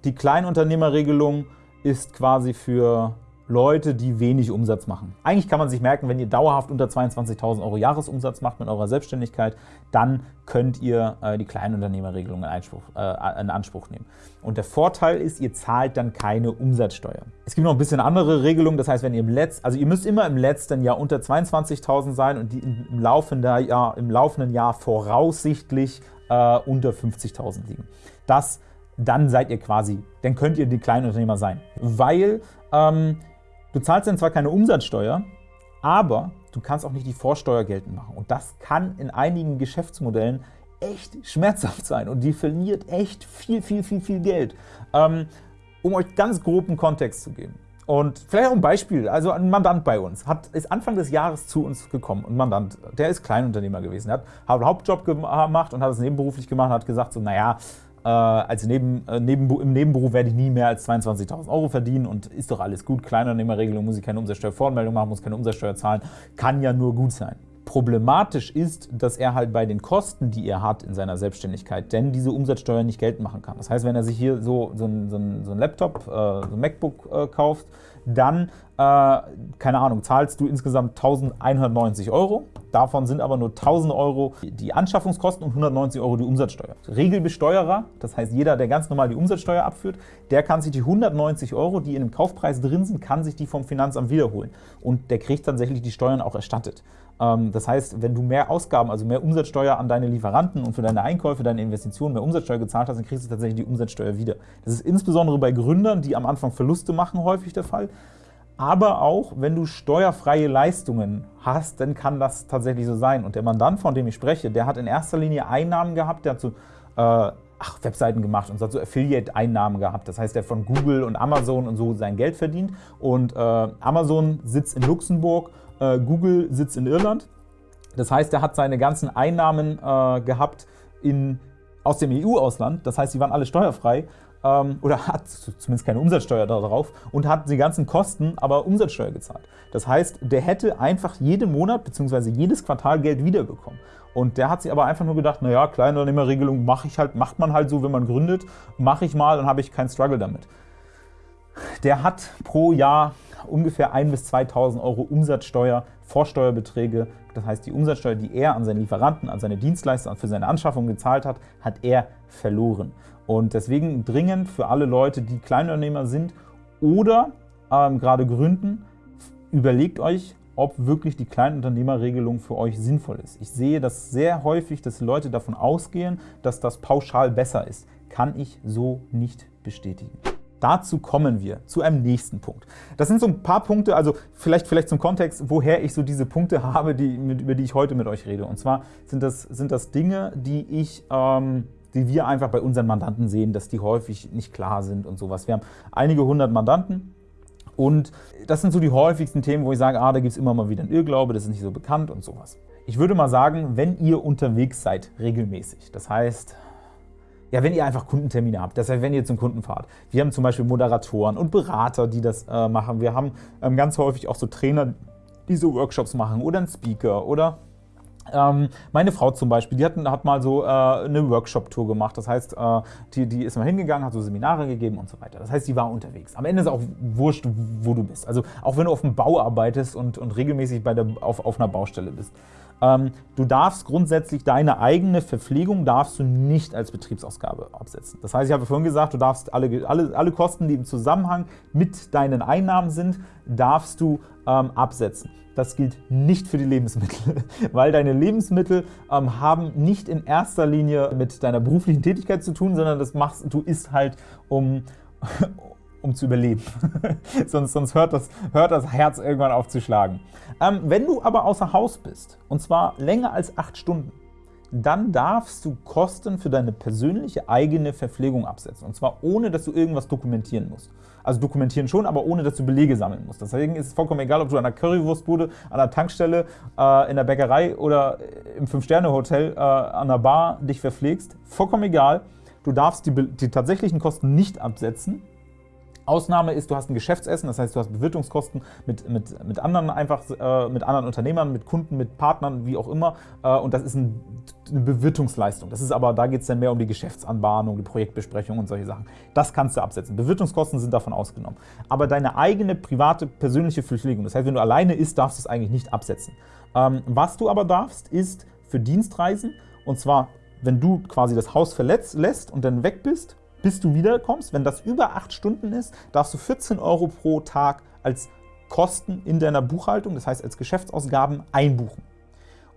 Speaker 1: die Kleinunternehmerregelung ist quasi für Leute, die wenig Umsatz machen. Eigentlich kann man sich merken, wenn ihr dauerhaft unter 22.000 Euro Jahresumsatz macht mit eurer Selbstständigkeit, dann könnt ihr äh, die Kleinunternehmerregelung in, Einspruch, äh, in Anspruch nehmen. Und der Vorteil ist, ihr zahlt dann keine Umsatzsteuer. Es gibt noch ein bisschen andere Regelungen, das heißt, wenn ihr im letzten, also ihr müsst immer im letzten Jahr unter 22.000 sein und im laufenden Jahr, im laufenden Jahr voraussichtlich äh, unter 50.000 liegen. Das dann seid ihr quasi, dann könnt ihr die Kleinunternehmer sein. Weil ähm, Du zahlst dann zwar keine Umsatzsteuer, aber du kannst auch nicht die Vorsteuer geltend machen. Und das kann in einigen Geschäftsmodellen echt schmerzhaft sein und die verliert echt viel, viel, viel, viel Geld. Ähm, um euch ganz groben Kontext zu geben. Und vielleicht auch ein Beispiel, also ein Mandant bei uns hat, ist Anfang des Jahres zu uns gekommen, ein Mandant, der ist Kleinunternehmer gewesen, der hat einen Hauptjob gemacht und hat es nebenberuflich gemacht und hat gesagt so, naja, äh, als Neben, äh, Neben, im Nebenberuf werde ich nie mehr als 22.000 Euro verdienen und ist doch alles gut. Kleinunternehmerregelung muss ich keine Umsatzsteuervoranmeldung machen, muss keine Umsatzsteuer zahlen, kann ja nur gut sein. Problematisch ist, dass er halt bei den Kosten, die er hat in seiner Selbstständigkeit, denn diese Umsatzsteuer nicht geltend machen kann. Das heißt, wenn er sich hier so, so, ein, so ein, so ein Laptop, äh, so ein MacBook äh, kauft, dann äh, keine Ahnung, zahlst du insgesamt 1190 Euro. Davon sind aber nur 1000 Euro die Anschaffungskosten und 190 Euro die Umsatzsteuer. Regelbesteuerer, das heißt jeder, der ganz normal die Umsatzsteuer abführt, der kann sich die 190 Euro, die in dem Kaufpreis drin sind, kann sich die vom Finanzamt wiederholen. Und der kriegt tatsächlich die Steuern auch erstattet. Ähm, das heißt, wenn du mehr Ausgaben, also mehr Umsatzsteuer an deine Lieferanten und für deine Einkäufe, deine Investitionen mehr Umsatzsteuer gezahlt hast, dann kriegst du tatsächlich die Umsatzsteuer wieder. Das ist insbesondere bei Gründern, die am Anfang Verluste machen, häufig der Fall. Aber auch, wenn du steuerfreie Leistungen hast, dann kann das tatsächlich so sein. Und der Mandant, von dem ich spreche, der hat in erster Linie Einnahmen gehabt, der hat so äh, ach, Webseiten gemacht und hat so Affiliate-Einnahmen gehabt. Das heißt, der von Google und Amazon und so sein Geld verdient. Und äh, Amazon sitzt in Luxemburg, äh, Google sitzt in Irland. Das heißt, er hat seine ganzen Einnahmen äh, gehabt in, aus dem EU-Ausland. Das heißt, sie waren alle steuerfrei ähm, oder hat zumindest keine Umsatzsteuer darauf und hat die ganzen Kosten aber Umsatzsteuer gezahlt. Das heißt, der hätte einfach jeden Monat bzw. jedes Quartal Geld wiederbekommen. Und der hat sich aber einfach nur gedacht, naja, Kleinunternehmerregelung mache ich halt, macht man halt so, wenn man gründet, mache ich mal, dann habe ich keinen Struggle damit. Der hat pro Jahr ungefähr 1.000 bis 2.000 Euro Umsatzsteuer, Vorsteuerbeträge, das heißt die Umsatzsteuer, die er an seine Lieferanten, an seine Dienstleister, für seine Anschaffung gezahlt hat, hat er verloren. Und deswegen dringend für alle Leute, die Kleinunternehmer sind oder ähm, gerade gründen, überlegt euch, ob wirklich die Kleinunternehmerregelung für euch sinnvoll ist. Ich sehe das sehr häufig, dass Leute davon ausgehen, dass das pauschal besser ist. Kann ich so nicht bestätigen. Dazu kommen wir zu einem nächsten Punkt. Das sind so ein paar Punkte, also vielleicht, vielleicht zum Kontext, woher ich so diese Punkte habe, die, über die ich heute mit euch rede. Und zwar sind das, sind das Dinge, die ich ähm, die wir einfach bei unseren Mandanten sehen, dass die häufig nicht klar sind und sowas. Wir haben einige hundert Mandanten und das sind so die häufigsten Themen, wo ich sage, ah, da gibt es immer mal wieder einen Irrglaube, das ist nicht so bekannt und sowas. Ich würde mal sagen, wenn ihr unterwegs seid, regelmäßig, das heißt, ja, wenn ihr einfach Kundentermine habt, das heißt, wenn ihr zum Kunden fahrt. Wir haben zum Beispiel Moderatoren und Berater, die das äh, machen. Wir haben ähm, ganz häufig auch so Trainer, die so Workshops machen oder einen Speaker oder ähm, meine Frau zum Beispiel, die hat, hat mal so äh, eine Workshop-Tour gemacht. Das heißt, äh, die, die ist mal hingegangen, hat so Seminare gegeben und so weiter. Das heißt, die war unterwegs. Am Ende ist auch wurscht, wo du bist. Also auch wenn du auf dem Bau arbeitest und, und regelmäßig bei der, auf, auf einer Baustelle bist. Ähm, du darfst grundsätzlich deine eigene Verpflegung darfst du nicht als Betriebsausgabe absetzen. Das heißt, ich habe vorhin gesagt, du darfst alle, alle, alle Kosten, die im Zusammenhang mit deinen Einnahmen sind, darfst du ähm, absetzen. Das gilt nicht für die Lebensmittel, weil deine Lebensmittel ähm, haben nicht in erster Linie mit deiner beruflichen Tätigkeit zu tun, sondern das machst du isst halt um um zu überleben. sonst sonst hört, das, hört das Herz irgendwann auf zu schlagen. Ähm, wenn du aber außer Haus bist, und zwar länger als acht Stunden, dann darfst du Kosten für deine persönliche eigene Verpflegung absetzen. Und zwar ohne, dass du irgendwas dokumentieren musst. Also dokumentieren schon, aber ohne, dass du Belege sammeln musst. Deswegen ist es vollkommen egal, ob du an der Currywurstbude, an der Tankstelle, äh, in der Bäckerei oder im Fünf-Sterne-Hotel äh, an der Bar dich verpflegst. Vollkommen egal. Du darfst die, die tatsächlichen Kosten nicht absetzen, Ausnahme ist, du hast ein Geschäftsessen, das heißt, du hast Bewirtungskosten mit, mit, mit anderen einfach, äh, mit anderen Unternehmern, mit Kunden, mit Partnern, wie auch immer. Äh, und das ist ein, eine Bewirtungsleistung. Das ist aber, da geht es dann mehr um die Geschäftsanbahnung, die Projektbesprechung und solche Sachen. Das kannst du absetzen. Bewirtungskosten sind davon ausgenommen. Aber deine eigene private, persönliche Verpflegung, das heißt, wenn du alleine isst, darfst du es eigentlich nicht absetzen. Ähm, was du aber darfst, ist für Dienstreisen, und zwar, wenn du quasi das Haus verletzt lässt und dann weg bist, bis du wiederkommst. Wenn das über 8 Stunden ist, darfst du 14 Euro pro Tag als Kosten in deiner Buchhaltung, das heißt als Geschäftsausgaben, einbuchen.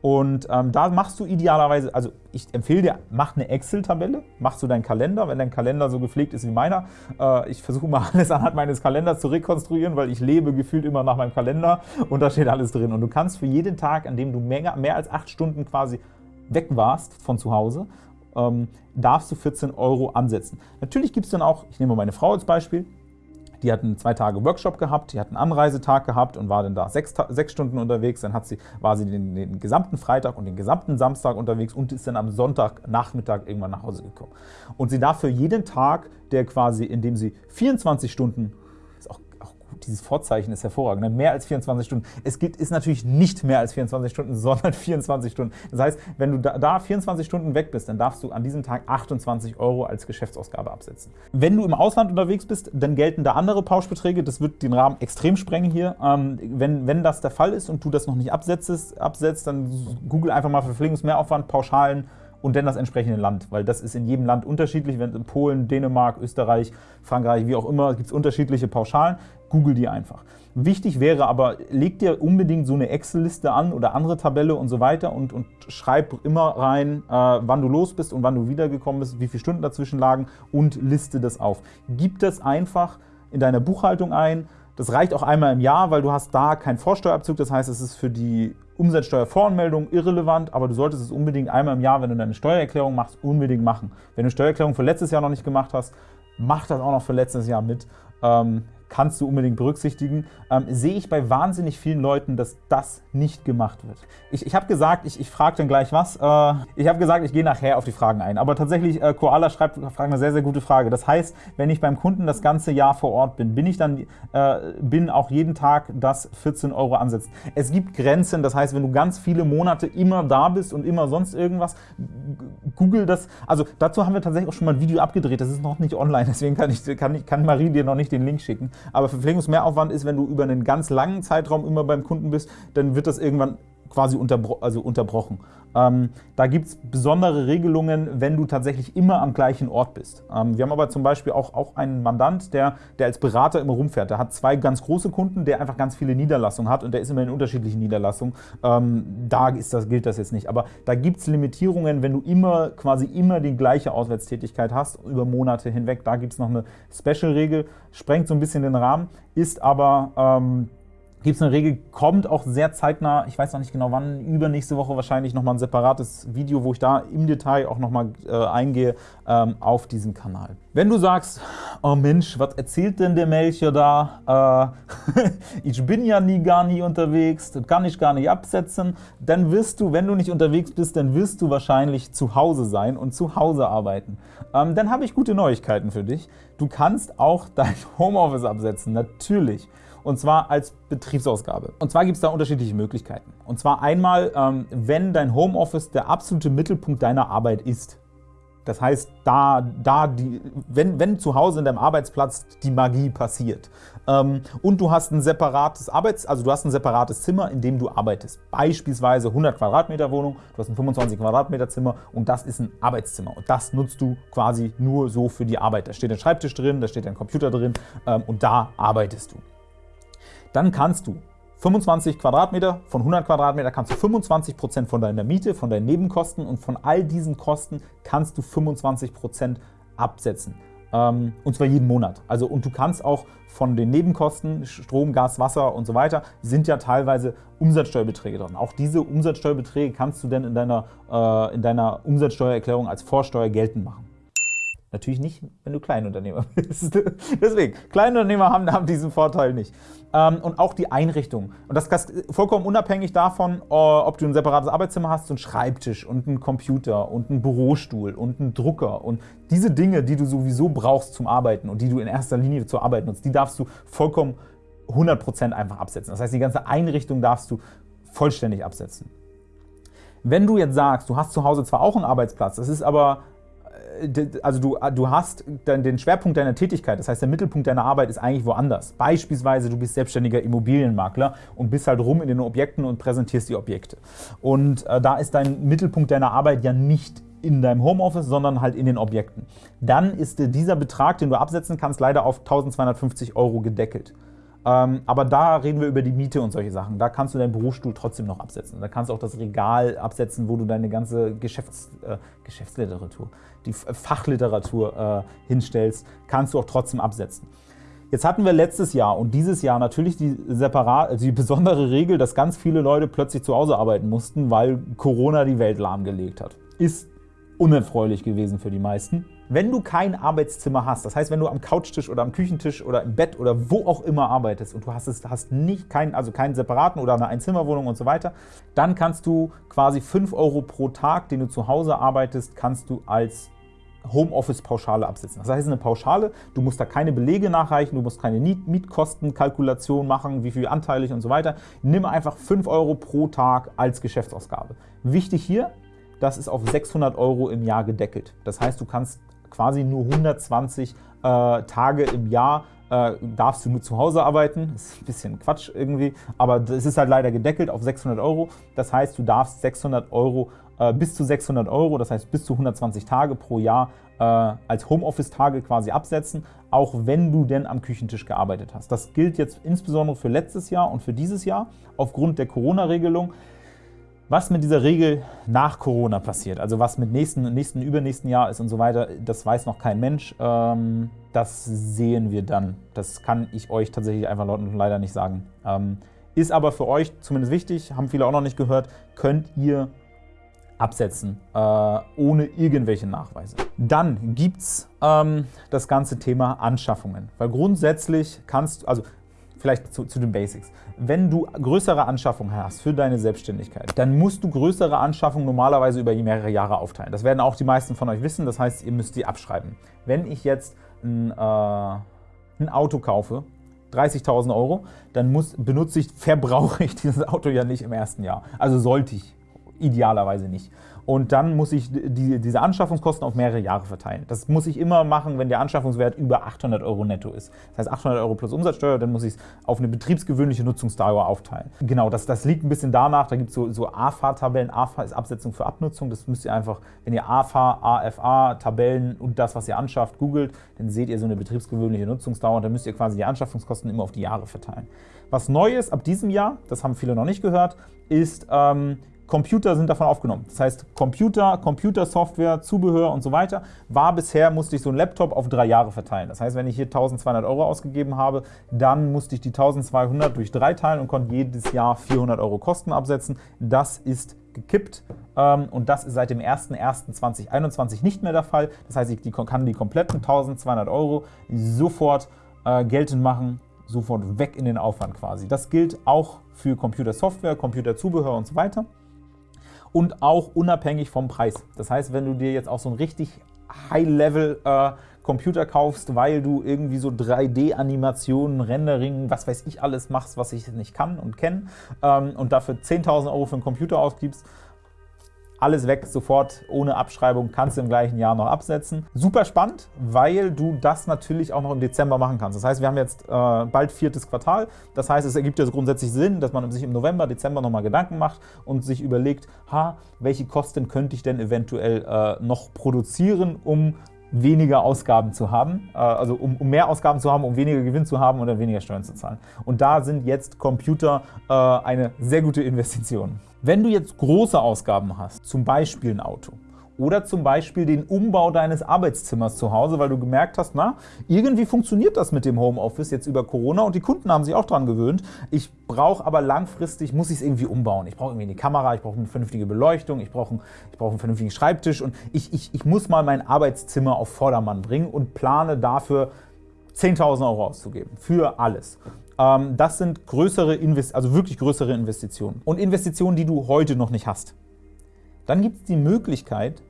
Speaker 1: Und ähm, da machst du idealerweise, also ich empfehle dir, mach eine Excel-Tabelle, machst du deinen Kalender, wenn dein Kalender so gepflegt ist wie meiner. Äh, ich versuche mal alles anhand meines Kalenders zu rekonstruieren, weil ich lebe gefühlt immer nach meinem Kalender und da steht alles drin. Und du kannst für jeden Tag, an dem du mehr, mehr als acht Stunden quasi weg warst von zu Hause ähm, darfst du 14 Euro ansetzen. Natürlich gibt es dann auch, ich nehme meine Frau als Beispiel, die hat einen zwei Tage Workshop gehabt, die hat einen Anreisetag gehabt und war dann da sechs, sechs Stunden unterwegs. Dann hat sie, war sie den, den, gesamten Freitag und den gesamten Samstag unterwegs und ist dann am Sonntagnachmittag irgendwann nach Hause gekommen. Und sie darf für jeden Tag, der quasi, in dem sie 24 Stunden, ist auch, auch gut, dieses Vorzeichen ist hervorragend. Ne? Mehr als 24 Stunden. Es gibt, ist natürlich nicht mehr als 24 Stunden, sondern 24 Stunden. Das heißt, wenn du da, da 24 Stunden weg bist, dann darfst du an diesem Tag 28 Euro als Geschäftsausgabe absetzen. Wenn du im Ausland unterwegs bist, dann gelten da andere Pauschbeträge. Das wird den Rahmen extrem sprengen hier. Ähm, wenn, wenn das der Fall ist und du das noch nicht absetzt, absetzt dann google einfach mal Verpflegungsmehraufwand, Pauschalen und dann das entsprechende Land, weil das ist in jedem Land unterschiedlich. Wenn in Polen, Dänemark, Österreich, Frankreich, wie auch immer, gibt es unterschiedliche Pauschalen. Google die einfach. Wichtig wäre aber, leg dir unbedingt so eine Excel-Liste an oder andere Tabelle und so weiter und, und schreib immer rein, äh, wann du los bist und wann du wiedergekommen bist, wie viele Stunden dazwischen lagen und liste das auf. Gib das einfach in deiner Buchhaltung ein. Das reicht auch einmal im Jahr, weil du hast da keinen Vorsteuerabzug. Das heißt, es ist für die Umsatzsteuervoranmeldung irrelevant, aber du solltest es unbedingt einmal im Jahr, wenn du deine Steuererklärung machst, unbedingt machen. Wenn du Steuererklärung für letztes Jahr noch nicht gemacht hast, mach das auch noch für letztes Jahr mit. Ähm, kannst du unbedingt berücksichtigen. Ähm, sehe ich bei wahnsinnig vielen Leuten, dass das nicht gemacht wird. Ich, ich habe gesagt, ich, ich frage dann gleich was. Äh, ich habe gesagt, ich gehe nachher auf die Fragen ein. Aber tatsächlich, äh, Koala schreibt eine sehr, sehr gute Frage. Das heißt, wenn ich beim Kunden das ganze Jahr vor Ort bin, bin ich dann äh, bin auch jeden Tag das 14 Euro ansetzt. Es gibt Grenzen, das heißt, wenn du ganz viele Monate immer da bist und immer sonst irgendwas, google das. Also dazu haben wir tatsächlich auch schon mal ein Video abgedreht. Das ist noch nicht online, deswegen kann, ich, kann, ich, kann Marie dir noch nicht den Link schicken. Aber Verpflegungsmehraufwand ist, wenn du über einen ganz langen Zeitraum immer beim Kunden bist, dann wird das irgendwann quasi unterbro also unterbrochen. Ähm, da gibt es besondere Regelungen, wenn du tatsächlich immer am gleichen Ort bist. Ähm, wir haben aber zum Beispiel auch, auch einen Mandant, der, der als Berater immer rumfährt. Der hat zwei ganz große Kunden, der einfach ganz viele Niederlassungen hat und der ist immer in unterschiedlichen Niederlassungen. Ähm, da ist das, gilt das jetzt nicht. Aber da gibt es Limitierungen, wenn du immer quasi immer die gleiche Auswärtstätigkeit hast, über Monate hinweg. Da gibt es noch eine Special-Regel, sprengt so ein bisschen den Rahmen, ist aber ähm, gibt es eine Regel, kommt auch sehr zeitnah, ich weiß noch nicht genau wann, übernächste Woche wahrscheinlich nochmal ein separates Video, wo ich da im Detail auch nochmal äh, eingehe ähm, auf diesen Kanal. Wenn du sagst, oh Mensch, was erzählt denn der Melcher da, äh, ich bin ja nie gar nie unterwegs, das kann ich gar nicht absetzen, dann wirst du, wenn du nicht unterwegs bist, dann wirst du wahrscheinlich zu Hause sein und zu Hause arbeiten. Ähm, dann habe ich gute Neuigkeiten für dich. Du kannst auch dein Homeoffice absetzen, natürlich und zwar als Betriebsausgabe. Und zwar gibt es da unterschiedliche Möglichkeiten. Und zwar einmal, ähm, wenn dein Homeoffice der absolute Mittelpunkt deiner Arbeit ist. Das heißt, da, da die, wenn, wenn zu Hause in deinem Arbeitsplatz die Magie passiert ähm, und du hast ein separates Arbeits, also du hast ein separates Zimmer, in dem du arbeitest, beispielsweise 100 Quadratmeter Wohnung, du hast ein 25 Quadratmeter Zimmer und das ist ein Arbeitszimmer und das nutzt du quasi nur so für die Arbeit. Da steht ein Schreibtisch drin, da steht ein Computer drin ähm, und da arbeitest du dann kannst du 25 Quadratmeter, von 100 Quadratmeter kannst du 25 Prozent von deiner Miete, von deinen Nebenkosten und von all diesen Kosten kannst du 25 Prozent absetzen. Ähm, und zwar jeden Monat. Also, und du kannst auch von den Nebenkosten, Strom, Gas, Wasser und so weiter, sind ja teilweise Umsatzsteuerbeträge drin. Auch diese Umsatzsteuerbeträge kannst du dann in deiner, äh, in deiner Umsatzsteuererklärung als Vorsteuer geltend machen. Natürlich nicht, wenn du Kleinunternehmer bist. Deswegen, Kleinunternehmer haben, haben diesen Vorteil nicht. Ähm, und auch die Einrichtung. Und das ist vollkommen unabhängig davon, äh, ob du ein separates Arbeitszimmer hast, so einen Schreibtisch und einen Computer und einen Bürostuhl und einen Drucker. Und diese Dinge, die du sowieso brauchst zum Arbeiten und die du in erster Linie zur Arbeit nutzt, die darfst du vollkommen 100% einfach absetzen. Das heißt, die ganze Einrichtung darfst du vollständig absetzen. Wenn du jetzt sagst, du hast zu Hause zwar auch einen Arbeitsplatz, das ist aber also du, du hast den Schwerpunkt deiner Tätigkeit, das heißt der Mittelpunkt deiner Arbeit ist eigentlich woanders. Beispielsweise du bist selbstständiger Immobilienmakler und bist halt rum in den Objekten und präsentierst die Objekte. Und äh, da ist dein Mittelpunkt deiner Arbeit ja nicht in deinem Homeoffice, sondern halt in den Objekten. Dann ist dieser Betrag, den du absetzen kannst, leider auf 1250 Euro gedeckelt. Ähm, aber da reden wir über die Miete und solche Sachen. Da kannst du deinen Bürostuhl trotzdem noch absetzen. Da kannst du auch das Regal absetzen, wo du deine ganze Geschäfts-, äh, Geschäftsliteratur, die Fachliteratur äh, hinstellst, kannst du auch trotzdem absetzen. Jetzt hatten wir letztes Jahr und dieses Jahr natürlich die, separat, also die besondere Regel, dass ganz viele Leute plötzlich zu Hause arbeiten mussten, weil Corona die Welt lahmgelegt hat. Ist unerfreulich gewesen für die meisten. Wenn du kein Arbeitszimmer hast, das heißt, wenn du am Couchtisch oder am Küchentisch oder im Bett oder wo auch immer arbeitest und du hast, es, hast nicht keinen, also keinen separaten oder eine Einzimmerwohnung und so weiter, dann kannst du quasi 5 Euro pro Tag, den du zu Hause arbeitest, kannst du als Homeoffice-Pauschale absetzen. Das heißt, eine Pauschale, du musst da keine Belege nachreichen, du musst keine Mietkostenkalkulation machen, wie viel anteilig und so weiter. Nimm einfach 5 Euro pro Tag als Geschäftsausgabe. Wichtig hier, das ist auf 600 Euro im Jahr gedeckelt. Das heißt, du kannst quasi nur 120 äh, Tage im Jahr äh, darfst du nur zu Hause arbeiten. Das ist ein bisschen Quatsch irgendwie, aber es ist halt leider gedeckelt auf 600 Euro. Das heißt, du darfst 600 Euro äh, bis zu 600 Euro, das heißt bis zu 120 Tage pro Jahr äh, als Homeoffice-Tage quasi absetzen, auch wenn du denn am Küchentisch gearbeitet hast. Das gilt jetzt insbesondere für letztes Jahr und für dieses Jahr aufgrund der Corona-Regelung. Was mit dieser Regel nach Corona passiert, also was mit nächsten, nächsten, übernächsten Jahr ist und so weiter, das weiß noch kein Mensch. Ähm, das sehen wir dann. Das kann ich euch tatsächlich einfach leider nicht sagen. Ähm, ist aber für euch zumindest wichtig, haben viele auch noch nicht gehört, könnt ihr absetzen, äh, ohne irgendwelche Nachweise. Dann gibt es ähm, das ganze Thema Anschaffungen, weil grundsätzlich kannst du, also vielleicht zu, zu, den Basics. Wenn du größere Anschaffungen hast für deine Selbstständigkeit, dann musst du größere Anschaffungen normalerweise über mehrere Jahre aufteilen. Das werden auch die meisten von euch wissen, das heißt, ihr müsst die abschreiben. Wenn ich jetzt ein, äh, ein Auto kaufe, 30.000 Euro, dann muss, benutze ich, verbrauche ich dieses Auto ja nicht im ersten Jahr. Also sollte ich idealerweise nicht und dann muss ich die, diese Anschaffungskosten auf mehrere Jahre verteilen. Das muss ich immer machen, wenn der Anschaffungswert über 800 Euro netto ist. Das heißt 800 Euro plus Umsatzsteuer, dann muss ich es auf eine betriebsgewöhnliche Nutzungsdauer aufteilen. Genau, das, das liegt ein bisschen danach, da gibt es so, so AFA-Tabellen. AFA ist Absetzung für Abnutzung, das müsst ihr einfach, wenn ihr AFA, AFA, Tabellen und das, was ihr anschafft, googelt, dann seht ihr so eine betriebsgewöhnliche Nutzungsdauer und dann müsst ihr quasi die Anschaffungskosten immer auf die Jahre verteilen. Was neu ist ab diesem Jahr, das haben viele noch nicht gehört, ist ähm, Computer sind davon aufgenommen. Das heißt, Computer, Computersoftware, Zubehör und so weiter war bisher, musste ich so einen Laptop auf drei Jahre verteilen. Das heißt, wenn ich hier 1200 Euro ausgegeben habe, dann musste ich die 1200 durch drei teilen und konnte jedes Jahr 400 Euro Kosten absetzen. Das ist gekippt ähm, und das ist seit dem 01.01.2021 nicht mehr der Fall. Das heißt, ich kann die kompletten 1200 Euro sofort äh, geltend machen, sofort weg in den Aufwand quasi. Das gilt auch für Computersoftware, Computerzubehör und so weiter und auch unabhängig vom Preis. Das heißt, wenn du dir jetzt auch so ein richtig High-Level äh, Computer kaufst, weil du irgendwie so 3D-Animationen, Rendering, was weiß ich alles machst, was ich nicht kann und kenne ähm, und dafür 10.000 Euro für einen Computer ausgibst, alles weg, sofort ohne Abschreibung, kannst du im gleichen Jahr noch absetzen. Super spannend, weil du das natürlich auch noch im Dezember machen kannst. Das heißt, wir haben jetzt äh, bald viertes Quartal. Das heißt, es ergibt ja grundsätzlich Sinn, dass man sich im November, Dezember nochmal Gedanken macht und sich überlegt, ha, welche Kosten könnte ich denn eventuell äh, noch produzieren, um weniger Ausgaben zu haben, äh, also um, um, mehr Ausgaben zu haben, um weniger Gewinn zu haben oder weniger Steuern zu zahlen. Und da sind jetzt Computer äh, eine sehr gute Investition. Wenn du jetzt große Ausgaben hast, zum Beispiel ein Auto, oder zum Beispiel den Umbau deines Arbeitszimmers zu Hause, weil du gemerkt hast, na, irgendwie funktioniert das mit dem Homeoffice jetzt über Corona und die Kunden haben sich auch daran gewöhnt. Ich brauche aber langfristig, muss ich es irgendwie umbauen. Ich brauche irgendwie eine Kamera, ich brauche eine vernünftige Beleuchtung, ich brauche ich brauch einen vernünftigen Schreibtisch und ich, ich, ich muss mal mein Arbeitszimmer auf Vordermann bringen und plane dafür 10.000 Euro auszugeben für alles. Ähm, das sind größere, also wirklich größere Investitionen und Investitionen, die du heute noch nicht hast. Dann gibt es die Möglichkeit,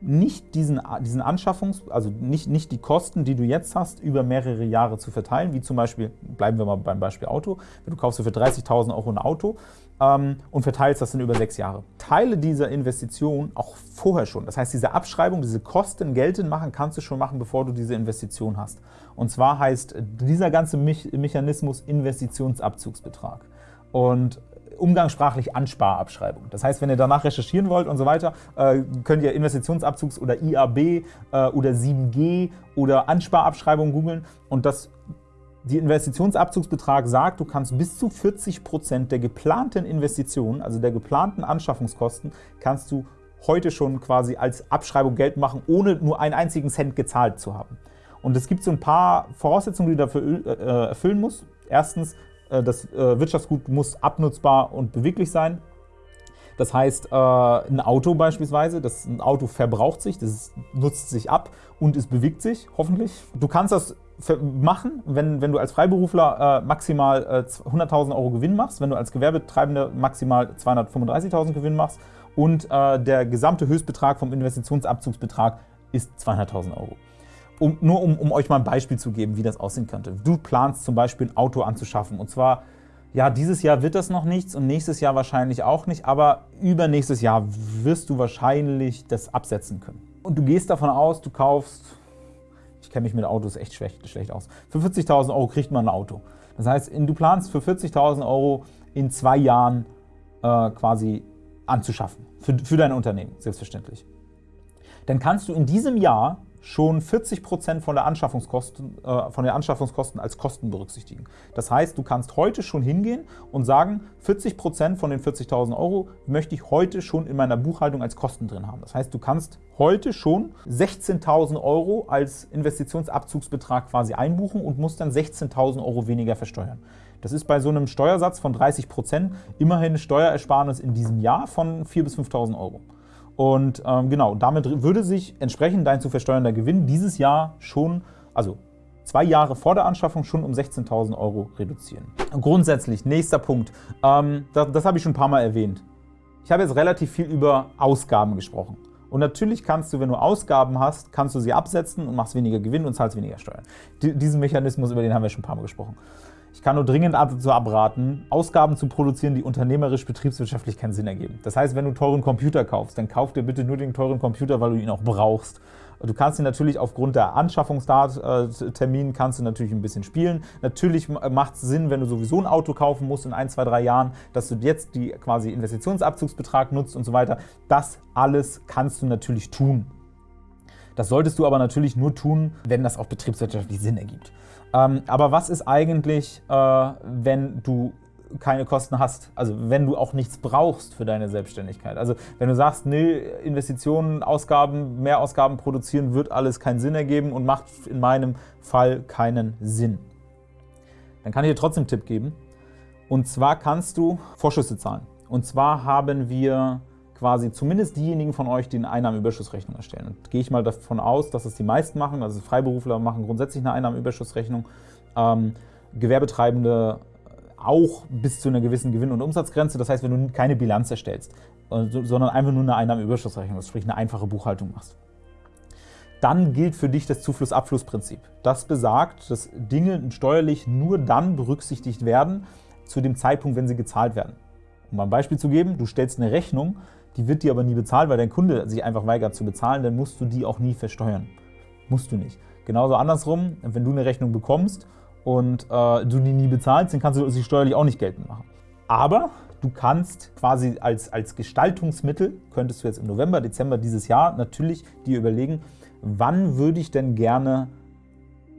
Speaker 1: nicht diesen, diesen Anschaffungs-, also nicht, nicht die Kosten, die du jetzt hast, über mehrere Jahre zu verteilen, wie zum Beispiel, bleiben wir mal beim Beispiel Auto, du kaufst für 30.000 Euro ein Auto ähm, und verteilst das dann über sechs Jahre. Teile dieser Investition auch vorher schon. Das heißt, diese Abschreibung, diese Kosten geltend machen, kannst du schon machen, bevor du diese Investition hast. Und zwar heißt dieser ganze Mechanismus Investitionsabzugsbetrag. Und umgangssprachlich Ansparabschreibung. Das heißt, wenn ihr danach recherchieren wollt und so weiter, äh, könnt ihr Investitionsabzugs- oder IAB äh, oder 7G oder Ansparabschreibung googeln und das die Investitionsabzugsbetrag sagt, du kannst bis zu 40 Prozent der geplanten Investitionen, also der geplanten Anschaffungskosten, kannst du heute schon quasi als Abschreibung Geld machen, ohne nur einen einzigen Cent gezahlt zu haben. Und es gibt so ein paar Voraussetzungen, die du dafür äh, erfüllen musst. Erstens, das äh, Wirtschaftsgut muss abnutzbar und beweglich sein. Das heißt, ein Auto beispielsweise, das, ein Auto verbraucht sich, das nutzt sich ab und es bewegt sich, hoffentlich. Du kannst das machen, wenn, wenn du als Freiberufler maximal 100.000 Euro Gewinn machst, wenn du als Gewerbetreibender maximal 235.000 Gewinn machst und der gesamte Höchstbetrag vom Investitionsabzugsbetrag ist 200.000 Euro. Um, nur um, um euch mal ein Beispiel zu geben, wie das aussehen könnte. Du planst zum Beispiel ein Auto anzuschaffen und zwar ja, dieses Jahr wird das noch nichts und nächstes Jahr wahrscheinlich auch nicht, aber übernächstes Jahr wirst du wahrscheinlich das absetzen können. Und du gehst davon aus, du kaufst, ich kenne mich mit Autos echt schlecht, schlecht aus, für 40.000 Euro kriegt man ein Auto. Das heißt, du planst für 40.000 Euro in zwei Jahren äh, quasi anzuschaffen, für, für dein Unternehmen, selbstverständlich. Dann kannst du in diesem Jahr schon 40% von der Anschaffungskosten, äh, von den Anschaffungskosten als Kosten berücksichtigen. Das heißt, du kannst heute schon hingehen und sagen, 40% von den 40.000 Euro möchte ich heute schon in meiner Buchhaltung als Kosten drin haben. Das heißt, du kannst heute schon 16.000 Euro als Investitionsabzugsbetrag quasi einbuchen und musst dann 16.000 Euro weniger versteuern. Das ist bei so einem Steuersatz von 30% immerhin Steuerersparnis in diesem Jahr von 4.000 bis 5.000 Euro. Und ähm, genau, damit würde sich entsprechend dein zu versteuernder Gewinn dieses Jahr schon, also zwei Jahre vor der Anschaffung, schon um 16.000 Euro reduzieren. Grundsätzlich, nächster Punkt, ähm, das, das habe ich schon ein paar Mal erwähnt. Ich habe jetzt relativ viel über Ausgaben gesprochen. Und natürlich kannst du, wenn du Ausgaben hast, kannst du sie absetzen und machst weniger Gewinn und zahlst weniger Steuern. Diesen Mechanismus, über den haben wir schon ein paar Mal gesprochen. Ich kann nur dringend dazu abraten, Ausgaben zu produzieren, die unternehmerisch betriebswirtschaftlich keinen Sinn ergeben. Das heißt, wenn du teuren Computer kaufst, dann kauf dir bitte nur den teuren Computer, weil du ihn auch brauchst. Du kannst ihn natürlich aufgrund der Anschaffungstermin kannst du natürlich ein bisschen spielen. Natürlich macht es Sinn, wenn du sowieso ein Auto kaufen musst in ein, zwei, drei Jahren, dass du jetzt die quasi Investitionsabzugsbetrag nutzt und so weiter. Das alles kannst du natürlich tun. Das solltest du aber natürlich nur tun, wenn das auch betriebswirtschaftlich Sinn ergibt. Ähm, aber was ist eigentlich, äh, wenn du keine Kosten hast, also wenn du auch nichts brauchst für deine Selbstständigkeit. Also wenn du sagst, nee, Investitionen, Ausgaben, mehr Ausgaben produzieren wird alles keinen Sinn ergeben und macht in meinem Fall keinen Sinn. Dann kann ich dir trotzdem einen Tipp geben. Und zwar kannst du Vorschüsse zahlen. Und zwar haben wir quasi zumindest diejenigen von euch, die eine Einnahmenüberschussrechnung erstellen. Und gehe ich mal davon aus, dass es die meisten machen, also Freiberufler machen grundsätzlich eine Einnahmenüberschussrechnung, ähm, Gewerbetreibende auch bis zu einer gewissen Gewinn- und Umsatzgrenze. Das heißt, wenn du keine Bilanz erstellst, äh, sondern einfach nur eine Einnahmenüberschussrechnung, sprich eine einfache Buchhaltung machst. Dann gilt für dich das Zufluss-Abfluss-Prinzip. Das besagt, dass Dinge steuerlich nur dann berücksichtigt werden, zu dem Zeitpunkt, wenn sie gezahlt werden. Um ein Beispiel zu geben, du stellst eine Rechnung, die wird dir aber nie bezahlt, weil dein Kunde sich einfach weigert zu bezahlen, dann musst du die auch nie versteuern. Musst du nicht. Genauso andersrum, wenn du eine Rechnung bekommst und äh, du die nie bezahlst, dann kannst du sie steuerlich auch nicht geltend machen. Aber du kannst quasi als, als Gestaltungsmittel, könntest du jetzt im November, Dezember dieses Jahr natürlich dir überlegen, wann würde ich denn gerne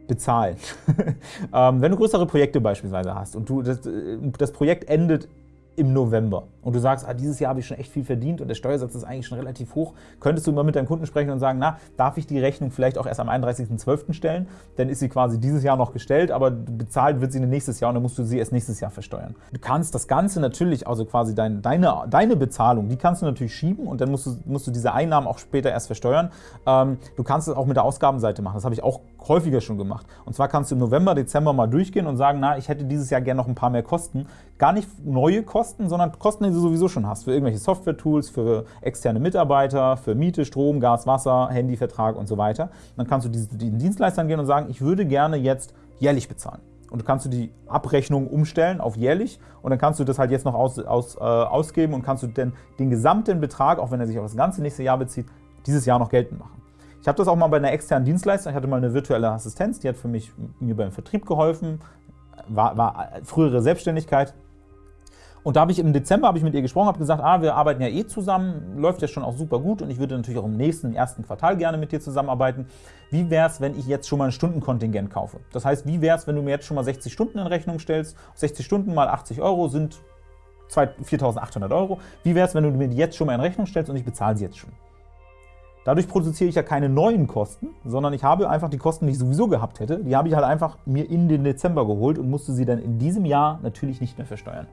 Speaker 1: bezahlen. ähm, wenn du größere Projekte beispielsweise hast und du, das, äh, das Projekt endet im November und du sagst, ah, dieses Jahr habe ich schon echt viel verdient und der Steuersatz ist eigentlich schon relativ hoch, könntest du immer mit deinem Kunden sprechen und sagen, na, darf ich die Rechnung vielleicht auch erst am 31.12. stellen? Dann ist sie quasi dieses Jahr noch gestellt, aber bezahlt wird sie nächstes Jahr und dann musst du sie erst nächstes Jahr versteuern. Du kannst das Ganze natürlich, also quasi dein, deine, deine Bezahlung, die kannst du natürlich schieben und dann musst du, musst du diese Einnahmen auch später erst versteuern. Ähm, du kannst es auch mit der Ausgabenseite machen, das habe ich auch häufiger schon gemacht. Und zwar kannst du im November, Dezember mal durchgehen und sagen, na, ich hätte dieses Jahr gerne noch ein paar mehr Kosten. Gar nicht neue Kosten, sondern Kosten, die du sowieso schon hast. Für irgendwelche Software-Tools, für externe Mitarbeiter, für Miete, Strom, Gas, Wasser, Handyvertrag und so weiter. Dann kannst du diesen Dienstleistern gehen und sagen, ich würde gerne jetzt jährlich bezahlen. Und du kannst du die Abrechnung umstellen auf jährlich und dann kannst du das halt jetzt noch aus, aus, äh, ausgeben und kannst du denn den gesamten Betrag, auch wenn er sich auf das ganze nächste Jahr bezieht, dieses Jahr noch geltend machen. Ich habe das auch mal bei einer externen Dienstleistung, ich hatte mal eine virtuelle Assistenz, die hat für mich mir beim Vertrieb geholfen, war, war frühere Selbstständigkeit. Und da habe ich im Dezember habe ich mit ihr gesprochen, habe gesagt, ah, wir arbeiten ja eh zusammen, läuft ja schon auch super gut und ich würde natürlich auch im nächsten, ersten Quartal gerne mit dir zusammenarbeiten. Wie wäre es, wenn ich jetzt schon mal ein Stundenkontingent kaufe? Das heißt, wie wäre es, wenn du mir jetzt schon mal 60 Stunden in Rechnung stellst? 60 Stunden mal 80 Euro sind 4.800 Euro. Wie wäre es, wenn du mir die jetzt schon mal in Rechnung stellst und ich bezahle sie jetzt schon? Dadurch produziere ich ja keine neuen Kosten, sondern ich habe einfach die Kosten, die ich sowieso gehabt hätte, die habe ich halt einfach mir in den Dezember geholt und musste sie dann in diesem Jahr natürlich nicht mehr versteuern.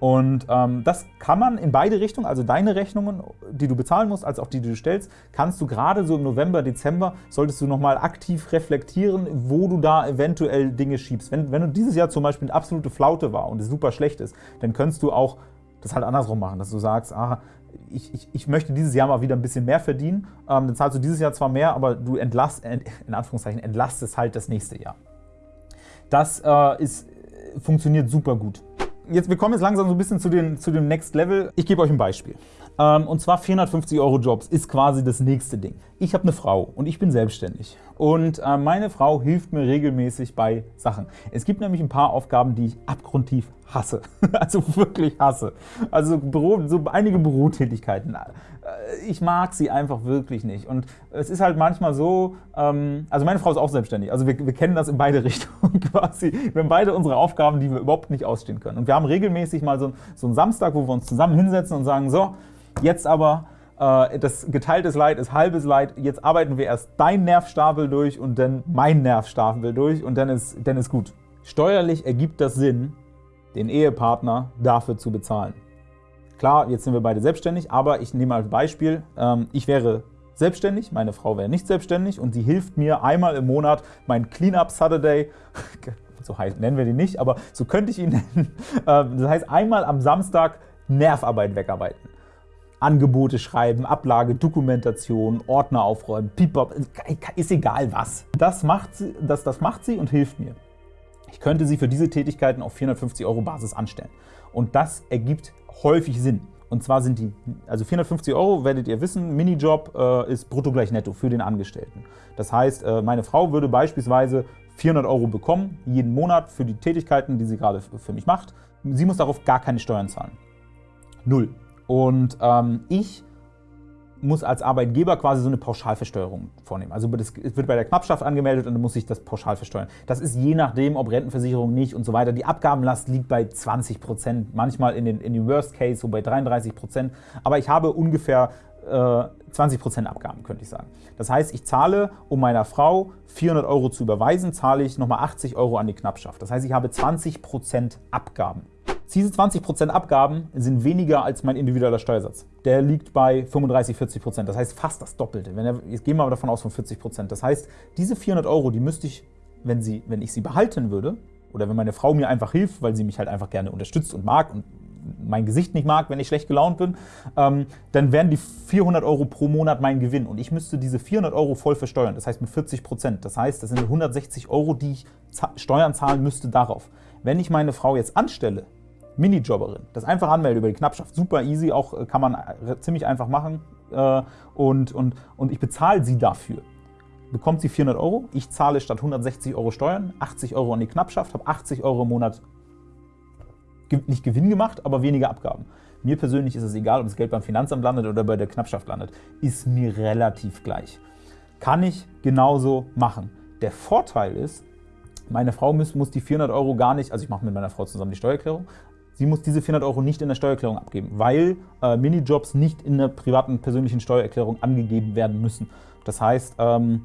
Speaker 1: Und ähm, das kann man in beide Richtungen, also deine Rechnungen, die du bezahlen musst, als auch die, die du stellst, kannst du gerade so im November, Dezember, solltest du nochmal aktiv reflektieren, wo du da eventuell Dinge schiebst. Wenn, wenn du dieses Jahr zum Beispiel eine absolute Flaute war und es super schlecht ist, dann könntest du auch das halt andersrum machen, dass du sagst, ah, ich, ich, ich, möchte dieses Jahr mal wieder ein bisschen mehr verdienen, ähm, dann zahlst du dieses Jahr zwar mehr, aber du entlast, in Anführungszeichen entlastest halt das nächste Jahr. Das äh, ist, funktioniert super gut. Jetzt, wir kommen jetzt langsam so ein bisschen zu, den, zu dem Next Level. Ich gebe euch ein Beispiel. Ähm, und zwar 450 Euro Jobs ist quasi das nächste Ding. Ich habe eine Frau und ich bin selbstständig. Und äh, meine Frau hilft mir regelmäßig bei Sachen. Es gibt nämlich ein paar Aufgaben, die ich abgrundtief hasse. Also wirklich hasse. Also Büro, so einige Bürotätigkeiten. Ich mag sie einfach wirklich nicht. Und es ist halt manchmal so, ähm, also meine Frau ist auch selbstständig. Also wir, wir kennen das in beide Richtungen quasi. Wir haben beide unsere Aufgaben, die wir überhaupt nicht ausstehen können. Und wir haben regelmäßig mal so, so einen Samstag, wo wir uns zusammen hinsetzen und sagen, so, Jetzt aber, äh, das geteiltes Leid ist halbes Leid. Jetzt arbeiten wir erst dein Nervstapel durch und dann mein Nervstapel durch und dann ist, dann ist gut. Steuerlich ergibt das Sinn, den Ehepartner dafür zu bezahlen. Klar, jetzt sind wir beide selbstständig, aber ich nehme als Beispiel, ähm, ich wäre selbstständig, meine Frau wäre nicht selbstständig und sie hilft mir einmal im Monat mein Cleanup Saturday, so nennen wir den nicht, aber so könnte ich ihn nennen. Äh, das heißt, einmal am Samstag Nervarbeit wegarbeiten. Angebote schreiben, Ablage, Dokumentation, Ordner aufräumen, Pipop, ist egal was. Das macht, sie, das, das macht sie und hilft mir. Ich könnte sie für diese Tätigkeiten auf 450 Euro Basis anstellen. Und das ergibt häufig Sinn. Und zwar sind die, also 450 Euro, werdet ihr wissen, Minijob äh, ist brutto gleich netto für den Angestellten. Das heißt, äh, meine Frau würde beispielsweise 400 Euro bekommen, jeden Monat für die Tätigkeiten, die sie gerade für mich macht. Sie muss darauf gar keine Steuern zahlen. Null. Und ähm, ich muss als Arbeitgeber quasi so eine Pauschalversteuerung vornehmen. Also es wird bei der Knappschaft angemeldet und dann muss ich das pauschal versteuern. Das ist je nachdem, ob Rentenversicherung nicht und so weiter. Die Abgabenlast liegt bei 20 Prozent, manchmal in den, in den Worst Case so bei 33 Prozent. Aber ich habe ungefähr äh, 20 Prozent Abgaben, könnte ich sagen. Das heißt, ich zahle, um meiner Frau 400 Euro zu überweisen, zahle ich nochmal 80 Euro an die Knappschaft. Das heißt, ich habe 20 Prozent Abgaben. Diese 20% Abgaben sind weniger als mein individueller Steuersatz. Der liegt bei 35, 40%. Das heißt fast das Doppelte. Wenn er, jetzt gehen wir mal davon aus von 40%. Das heißt, diese 400 Euro, die müsste ich, wenn, sie, wenn ich sie behalten würde, oder wenn meine Frau mir einfach hilft, weil sie mich halt einfach gerne unterstützt und mag und mein Gesicht nicht mag, wenn ich schlecht gelaunt bin, ähm, dann wären die 400 Euro pro Monat mein Gewinn und ich müsste diese 400 Euro voll versteuern, das heißt mit 40 Prozent. Das heißt, das sind 160 Euro, die ich Steuern zahlen müsste darauf. Wenn ich meine Frau jetzt anstelle, Minijobberin. Das einfach anmelden über die Knappschaft. Super easy, auch äh, kann man äh, ziemlich einfach machen. Äh, und, und, und ich bezahle sie dafür. Bekommt sie 400 Euro, ich zahle statt 160 Euro Steuern 80 Euro an die Knappschaft, habe 80 Euro im Monat nicht Gewinn gemacht, aber weniger Abgaben. Mir persönlich ist es egal, ob das Geld beim Finanzamt landet oder bei der Knappschaft landet. Ist mir relativ gleich. Kann ich genauso machen. Der Vorteil ist, meine Frau muss, muss die 400 Euro gar nicht, also ich mache mit meiner Frau zusammen die Steuererklärung, Sie muss diese 400 Euro nicht in der Steuererklärung abgeben, weil äh, Minijobs nicht in der privaten persönlichen Steuererklärung angegeben werden müssen. Das heißt, ähm,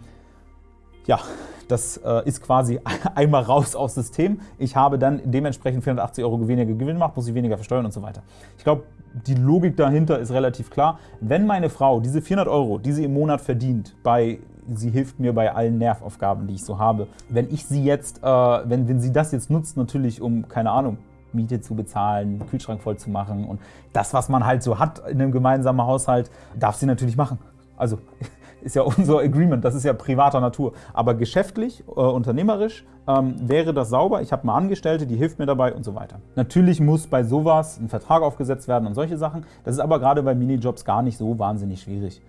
Speaker 1: ja, das äh, ist quasi einmal raus aus System. Ich habe dann dementsprechend 480 Euro weniger Gewinn gemacht, muss ich weniger versteuern und so weiter. Ich glaube, die Logik dahinter ist relativ klar. Wenn meine Frau diese 400 Euro, die sie im Monat verdient, bei sie hilft mir bei allen Nervaufgaben, die ich so habe. Wenn ich sie jetzt, äh, wenn, wenn sie das jetzt nutzt, natürlich um, keine Ahnung, Miete zu bezahlen, Kühlschrank voll zu machen und das, was man halt so hat in einem gemeinsamen Haushalt, darf sie natürlich machen. Also ist ja unser Agreement, das ist ja privater Natur. Aber geschäftlich, äh, unternehmerisch ähm, wäre das sauber. Ich habe eine Angestellte, die hilft mir dabei und so weiter. Natürlich muss bei sowas ein Vertrag aufgesetzt werden und solche Sachen. Das ist aber gerade bei Minijobs gar nicht so wahnsinnig schwierig.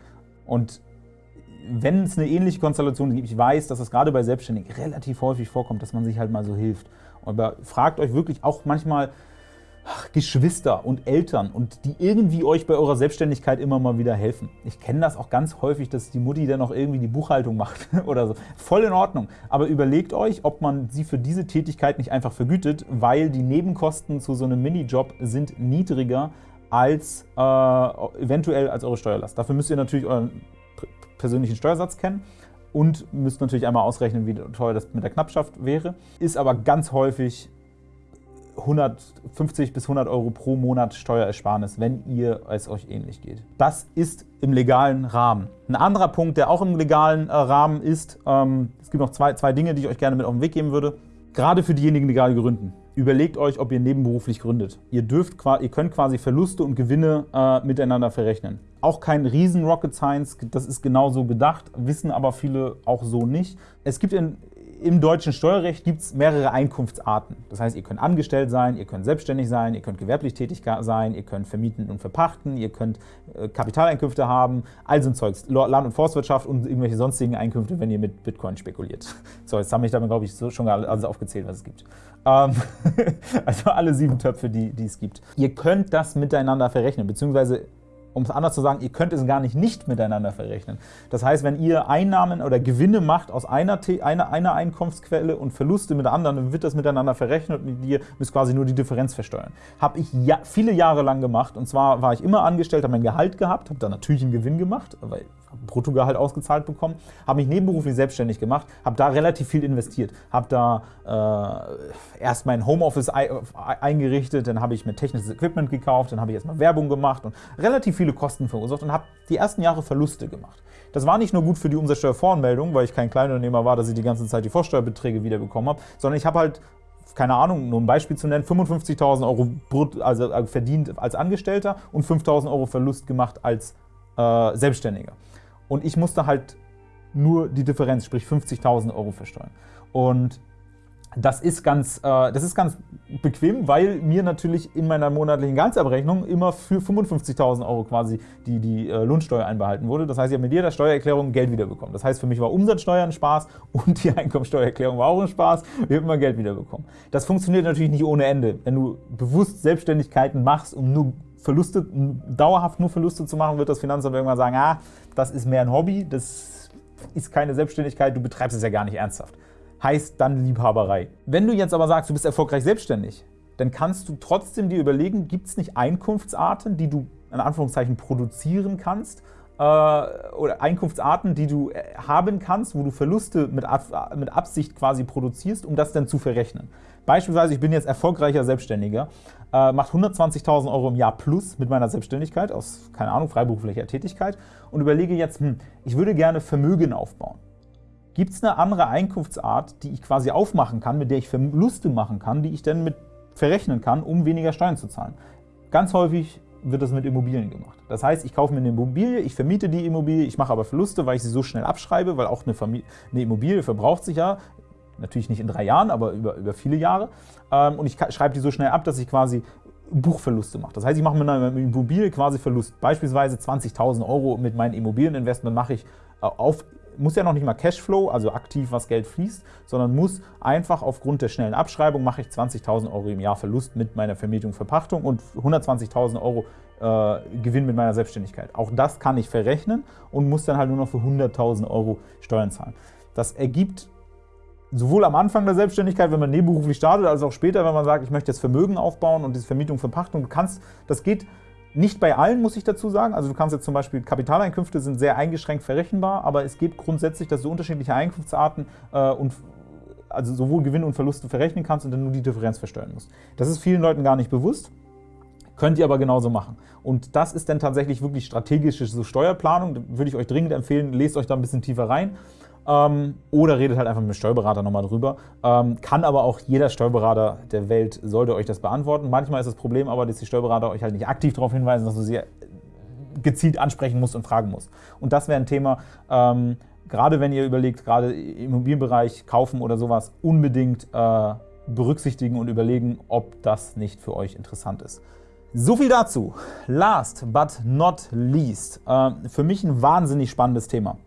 Speaker 1: Und wenn es eine ähnliche Konstellation gibt, ich weiß, dass es gerade bei Selbstständigen relativ häufig vorkommt, dass man sich halt mal so hilft. Aber fragt euch wirklich auch manchmal ach, Geschwister und Eltern und die irgendwie euch bei eurer Selbstständigkeit immer mal wieder helfen. Ich kenne das auch ganz häufig, dass die Mutti dann auch irgendwie die Buchhaltung macht oder so. Voll in Ordnung. Aber überlegt euch, ob man sie für diese Tätigkeit nicht einfach vergütet, weil die Nebenkosten zu so einem Minijob sind niedriger als äh, eventuell als eure Steuerlast. Dafür müsst ihr natürlich euren persönlichen Steuersatz kennen und müsst natürlich einmal ausrechnen, wie teuer das mit der Knappschaft wäre. Ist aber ganz häufig 150 bis 100 Euro pro Monat Steuerersparnis, wenn ihr es euch ähnlich geht. Das ist im legalen Rahmen. Ein anderer Punkt, der auch im legalen äh, Rahmen ist, ähm, es gibt noch zwei, zwei Dinge, die ich euch gerne mit auf den Weg geben würde. Gerade für diejenigen, die gerade gründen. überlegt euch, ob ihr nebenberuflich gründet. Ihr, dürft, ihr könnt quasi Verluste und Gewinne äh, miteinander verrechnen. Auch kein riesen Rocket Science, das ist genauso gedacht, wissen aber viele auch so nicht. Es gibt in, im deutschen Steuerrecht gibt es mehrere Einkunftsarten. Das heißt, ihr könnt angestellt sein, ihr könnt selbstständig sein, ihr könnt gewerblich tätig sein, ihr könnt vermieten und verpachten, ihr könnt äh, Kapitaleinkünfte haben, all so ein Zeugs, Land- und Forstwirtschaft und irgendwelche sonstigen Einkünfte, wenn ihr mit Bitcoin spekuliert. So, jetzt habe ich damit, glaube ich, schon alles aufgezählt, was es gibt. Ähm, also alle sieben Töpfe, die, die es gibt. Ihr könnt das miteinander verrechnen, beziehungsweise um es anders zu sagen, ihr könnt es gar nicht nicht miteinander verrechnen. Das heißt, wenn ihr Einnahmen oder Gewinne macht aus einer, einer, einer Einkommensquelle und Verluste mit der anderen, dann wird das miteinander verrechnet und ihr müsst quasi nur die Differenz versteuern. Habe ich ja, viele Jahre lang gemacht und zwar war ich immer angestellt, habe mein Gehalt gehabt, habe dann natürlich einen Gewinn gemacht, weil Bruttogehalt ausgezahlt bekommen, habe mich nebenberuflich selbstständig gemacht, habe da relativ viel investiert, habe da äh, erst mein Homeoffice eingerichtet, dann habe ich mir technisches Equipment gekauft, dann habe ich erstmal Werbung gemacht und relativ viele Kosten verursacht und habe die ersten Jahre Verluste gemacht. Das war nicht nur gut für die Umsatzsteuervoranmeldung, weil ich kein Kleinunternehmer war, dass ich die ganze Zeit die Vorsteuerbeträge wiederbekommen habe, sondern ich habe halt keine Ahnung, nur ein Beispiel zu nennen, 55.000 Euro also äh, verdient als Angestellter und 5.000 Euro Verlust gemacht als äh, Selbstständiger und ich musste halt nur die Differenz, sprich 50.000 Euro versteuern. Und das ist, ganz, äh, das ist ganz bequem, weil mir natürlich in meiner monatlichen Gehaltsabrechnung immer für 55.000 Euro quasi die, die äh, Lohnsteuer einbehalten wurde. Das heißt, ich habe mit jeder Steuererklärung Geld wiederbekommen. Das heißt, für mich war Umsatzsteuer ein Spaß und die Einkommensteuererklärung war auch ein Spaß. Wir haben immer Geld wiederbekommen. Das funktioniert natürlich nicht ohne Ende. Wenn du bewusst Selbstständigkeiten machst, um nur Verluste, dauerhaft nur Verluste zu machen, wird das Finanzamt irgendwann sagen, ah, das ist mehr ein Hobby, das ist keine Selbstständigkeit, du betreibst es ja gar nicht ernsthaft. Heißt dann Liebhaberei. Wenn du jetzt aber sagst, du bist erfolgreich selbstständig, dann kannst du trotzdem dir überlegen, gibt es nicht Einkunftsarten, die du in Anführungszeichen produzieren kannst, äh, oder Einkunftsarten, die du äh, haben kannst, wo du Verluste mit, mit Absicht quasi produzierst, um das dann zu verrechnen. Beispielsweise, ich bin jetzt erfolgreicher Selbstständiger, äh, macht 120.000 Euro im Jahr plus mit meiner Selbstständigkeit aus, keine Ahnung, freiberuflicher Tätigkeit und überlege jetzt, hm, ich würde gerne Vermögen aufbauen. Gibt es eine andere Einkunftsart, die ich quasi aufmachen kann, mit der ich Verluste machen kann, die ich dann mit verrechnen kann, um weniger Steuern zu zahlen? Ganz häufig wird das mit Immobilien gemacht. Das heißt, ich kaufe mir eine Immobilie, ich vermiete die Immobilie, ich mache aber Verluste, weil ich sie so schnell abschreibe, weil auch eine, eine Immobilie verbraucht sich ja natürlich nicht in drei Jahren, aber über, über viele Jahre. Ähm, und ich schreibe die so schnell ab, dass ich quasi Buchverluste mache. Das heißt, ich mache mit einer Immobilie quasi Verlust. Beispielsweise 20.000 Euro mit meinem Immobilieninvestment mache ich äh, auf muss ja noch nicht mal Cashflow, also aktiv was Geld fließt, sondern muss einfach aufgrund der schnellen Abschreibung mache ich 20.000 Euro im Jahr Verlust mit meiner Vermietung, Verpachtung und 120.000 Euro äh, Gewinn mit meiner Selbstständigkeit. Auch das kann ich verrechnen und muss dann halt nur noch für 100.000 Euro Steuern zahlen. Das ergibt sowohl am Anfang der Selbstständigkeit, wenn man nebenberuflich startet, als auch später, wenn man sagt, ich möchte jetzt Vermögen aufbauen und diese Vermietung, Verpachtung, du kannst, das geht nicht bei allen, muss ich dazu sagen. Also du kannst jetzt zum Beispiel, Kapitaleinkünfte sind sehr eingeschränkt verrechenbar, aber es geht grundsätzlich, dass du unterschiedliche Einkunftsarten äh, und also sowohl Gewinn und Verluste verrechnen kannst und dann nur die Differenz versteuern musst. Das ist vielen Leuten gar nicht bewusst, könnt ihr aber genauso machen. Und das ist dann tatsächlich wirklich strategische so Steuerplanung, da würde ich euch dringend empfehlen, lest euch da ein bisschen tiefer rein. Ähm, oder redet halt einfach mit dem Steuerberater nochmal drüber. Ähm, kann aber auch jeder Steuerberater der Welt, sollte euch das beantworten. Manchmal ist das Problem aber, dass die Steuerberater euch halt nicht aktiv darauf hinweisen, dass du sie gezielt ansprechen musst und fragen musst. Und das wäre ein Thema, ähm, gerade wenn ihr überlegt, gerade im Immobilienbereich kaufen oder sowas, unbedingt äh, berücksichtigen und überlegen, ob das nicht für euch interessant ist. So viel dazu. Last but not least, äh, für mich ein wahnsinnig spannendes Thema.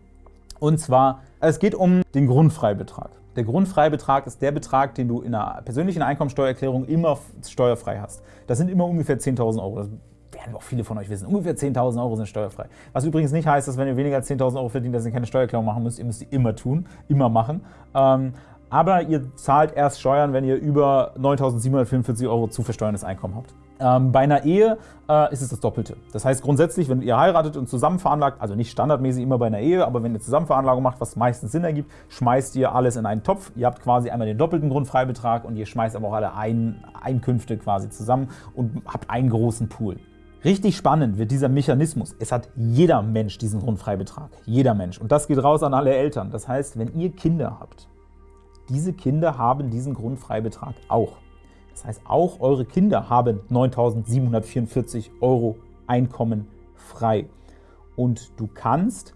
Speaker 1: Und zwar, es geht um den Grundfreibetrag. Der Grundfreibetrag ist der Betrag, den du in einer persönlichen Einkommensteuererklärung immer steuerfrei hast. Das sind immer ungefähr 10.000 Euro. Das werden auch viele von euch wissen. Ungefähr 10.000 Euro sind steuerfrei. Was übrigens nicht heißt, dass wenn ihr weniger als 10.000 Euro verdient, dass ihr keine Steuererklärung machen müsst. Ihr müsst die immer tun, immer machen. Ähm, aber ihr zahlt erst Steuern, wenn ihr über 9.744 Euro zu versteuerndes Einkommen habt. Ähm, bei einer Ehe äh, ist es das Doppelte. Das heißt grundsätzlich, wenn ihr heiratet und zusammen veranlagt, also nicht standardmäßig immer bei einer Ehe, aber wenn ihr Zusammenveranlagung macht, was meistens Sinn ergibt, schmeißt ihr alles in einen Topf. Ihr habt quasi einmal den doppelten Grundfreibetrag und ihr schmeißt aber auch alle Ein Einkünfte quasi zusammen und habt einen großen Pool. Richtig spannend wird dieser Mechanismus. Es hat jeder Mensch diesen Grundfreibetrag. Jeder Mensch. Und das geht raus an alle Eltern. Das heißt, wenn ihr Kinder habt, diese Kinder haben diesen Grundfreibetrag auch. Das heißt, auch eure Kinder haben 9.744 Euro Einkommen frei. Und du kannst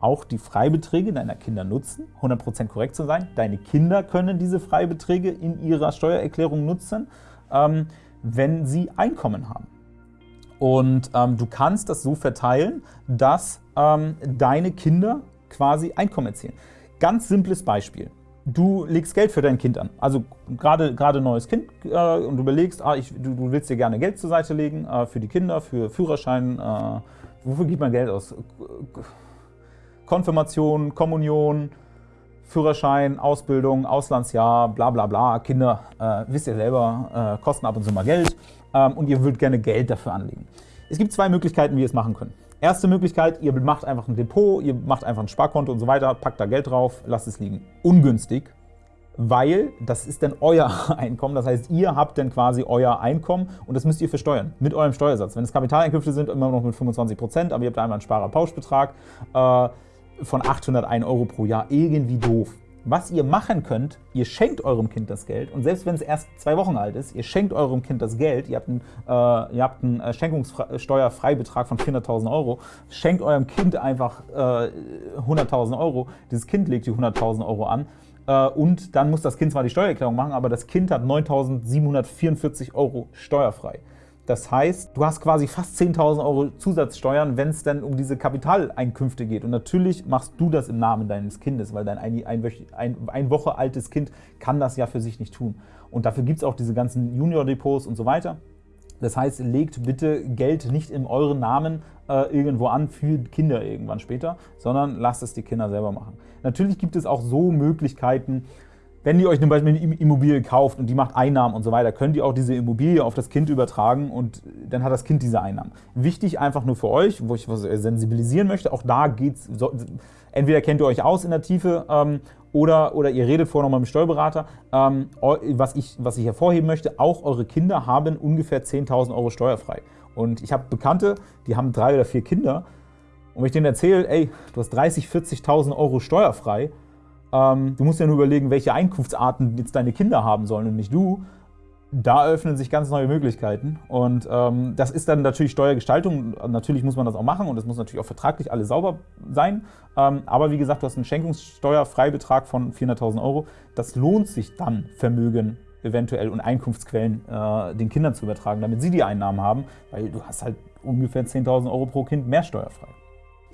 Speaker 1: auch die Freibeträge deiner Kinder nutzen, 100% korrekt zu sein. Deine Kinder können diese Freibeträge in ihrer Steuererklärung nutzen, ähm, wenn sie Einkommen haben. Und ähm, du kannst das so verteilen, dass ähm, deine Kinder quasi Einkommen erzielen. Ganz simples Beispiel. Du legst Geld für dein Kind an. Also gerade gerade neues Kind äh, und du überlegst, ah, ich, du, du, willst dir gerne Geld zur Seite legen äh, für die Kinder, für Führerschein. Äh, wofür gibt man Geld aus? Konfirmation, Kommunion, Führerschein, Ausbildung, Auslandsjahr, bla bla bla. Kinder, äh, wisst ihr selber, äh, kosten ab und zu mal Geld ähm, und ihr würdet gerne Geld dafür anlegen. Es gibt zwei Möglichkeiten, wie ihr es machen könnt. Erste Möglichkeit, ihr macht einfach ein Depot, ihr macht einfach ein Sparkonto und so weiter, packt da Geld drauf, lasst es liegen. Ungünstig, weil das ist dann euer Einkommen. Das heißt, ihr habt dann quasi euer Einkommen und das müsst ihr versteuern mit eurem Steuersatz. Wenn es Kapitaleinkünfte sind, immer noch mit 25 Prozent, aber ihr habt einmal einen Sparerpauschbetrag äh, von 801 Euro pro Jahr. Irgendwie doof. Was ihr machen könnt, ihr schenkt eurem Kind das Geld. Und selbst wenn es erst zwei Wochen alt ist, ihr schenkt eurem Kind das Geld, ihr habt einen, äh, einen äh, Schenkungssteuerfreibetrag von 400.000 Euro, schenkt eurem Kind einfach äh, 100.000 Euro, dieses Kind legt die 100.000 Euro an. Äh, und dann muss das Kind zwar die Steuererklärung machen, aber das Kind hat 9.744 Euro steuerfrei. Das heißt, du hast quasi fast 10.000 Euro Zusatzsteuern, wenn es dann um diese Kapitaleinkünfte geht. Und natürlich machst du das im Namen deines Kindes, weil dein ein, ein, ein, ein Woche altes Kind kann das ja für sich nicht tun. Und dafür gibt es auch diese ganzen Junior-Depots und so weiter. Das heißt, legt bitte Geld nicht in euren Namen äh, irgendwo an für Kinder irgendwann später, sondern lasst es die Kinder selber machen. Natürlich gibt es auch so Möglichkeiten, wenn ihr euch zum Beispiel eine Immobilie kauft und die macht Einnahmen und so weiter, könnt ihr auch diese Immobilie auf das Kind übertragen und dann hat das Kind diese Einnahmen. Wichtig einfach nur für euch, wo ich was sensibilisieren möchte, auch da geht's, so, entweder kennt ihr euch aus in der Tiefe ähm, oder, oder ihr redet vorher nochmal mit dem Steuerberater. Ähm, was, ich, was ich hervorheben möchte, auch eure Kinder haben ungefähr 10.000 Euro steuerfrei. Und ich habe Bekannte, die haben drei oder vier Kinder und wenn ich denen erzähle, ey, du hast 30.000, 40.000 Euro steuerfrei, ähm, du musst ja nur überlegen, welche Einkunftsarten jetzt deine Kinder haben sollen und nicht du. Da öffnen sich ganz neue Möglichkeiten und ähm, das ist dann natürlich Steuergestaltung. Natürlich muss man das auch machen und es muss natürlich auch vertraglich alles sauber sein. Ähm, aber wie gesagt, du hast einen Schenkungssteuerfreibetrag von 400.000 Euro. Das lohnt sich dann, Vermögen eventuell und Einkunftsquellen äh, den Kindern zu übertragen, damit sie die Einnahmen haben, weil du hast halt ungefähr 10.000 Euro pro Kind mehr steuerfrei.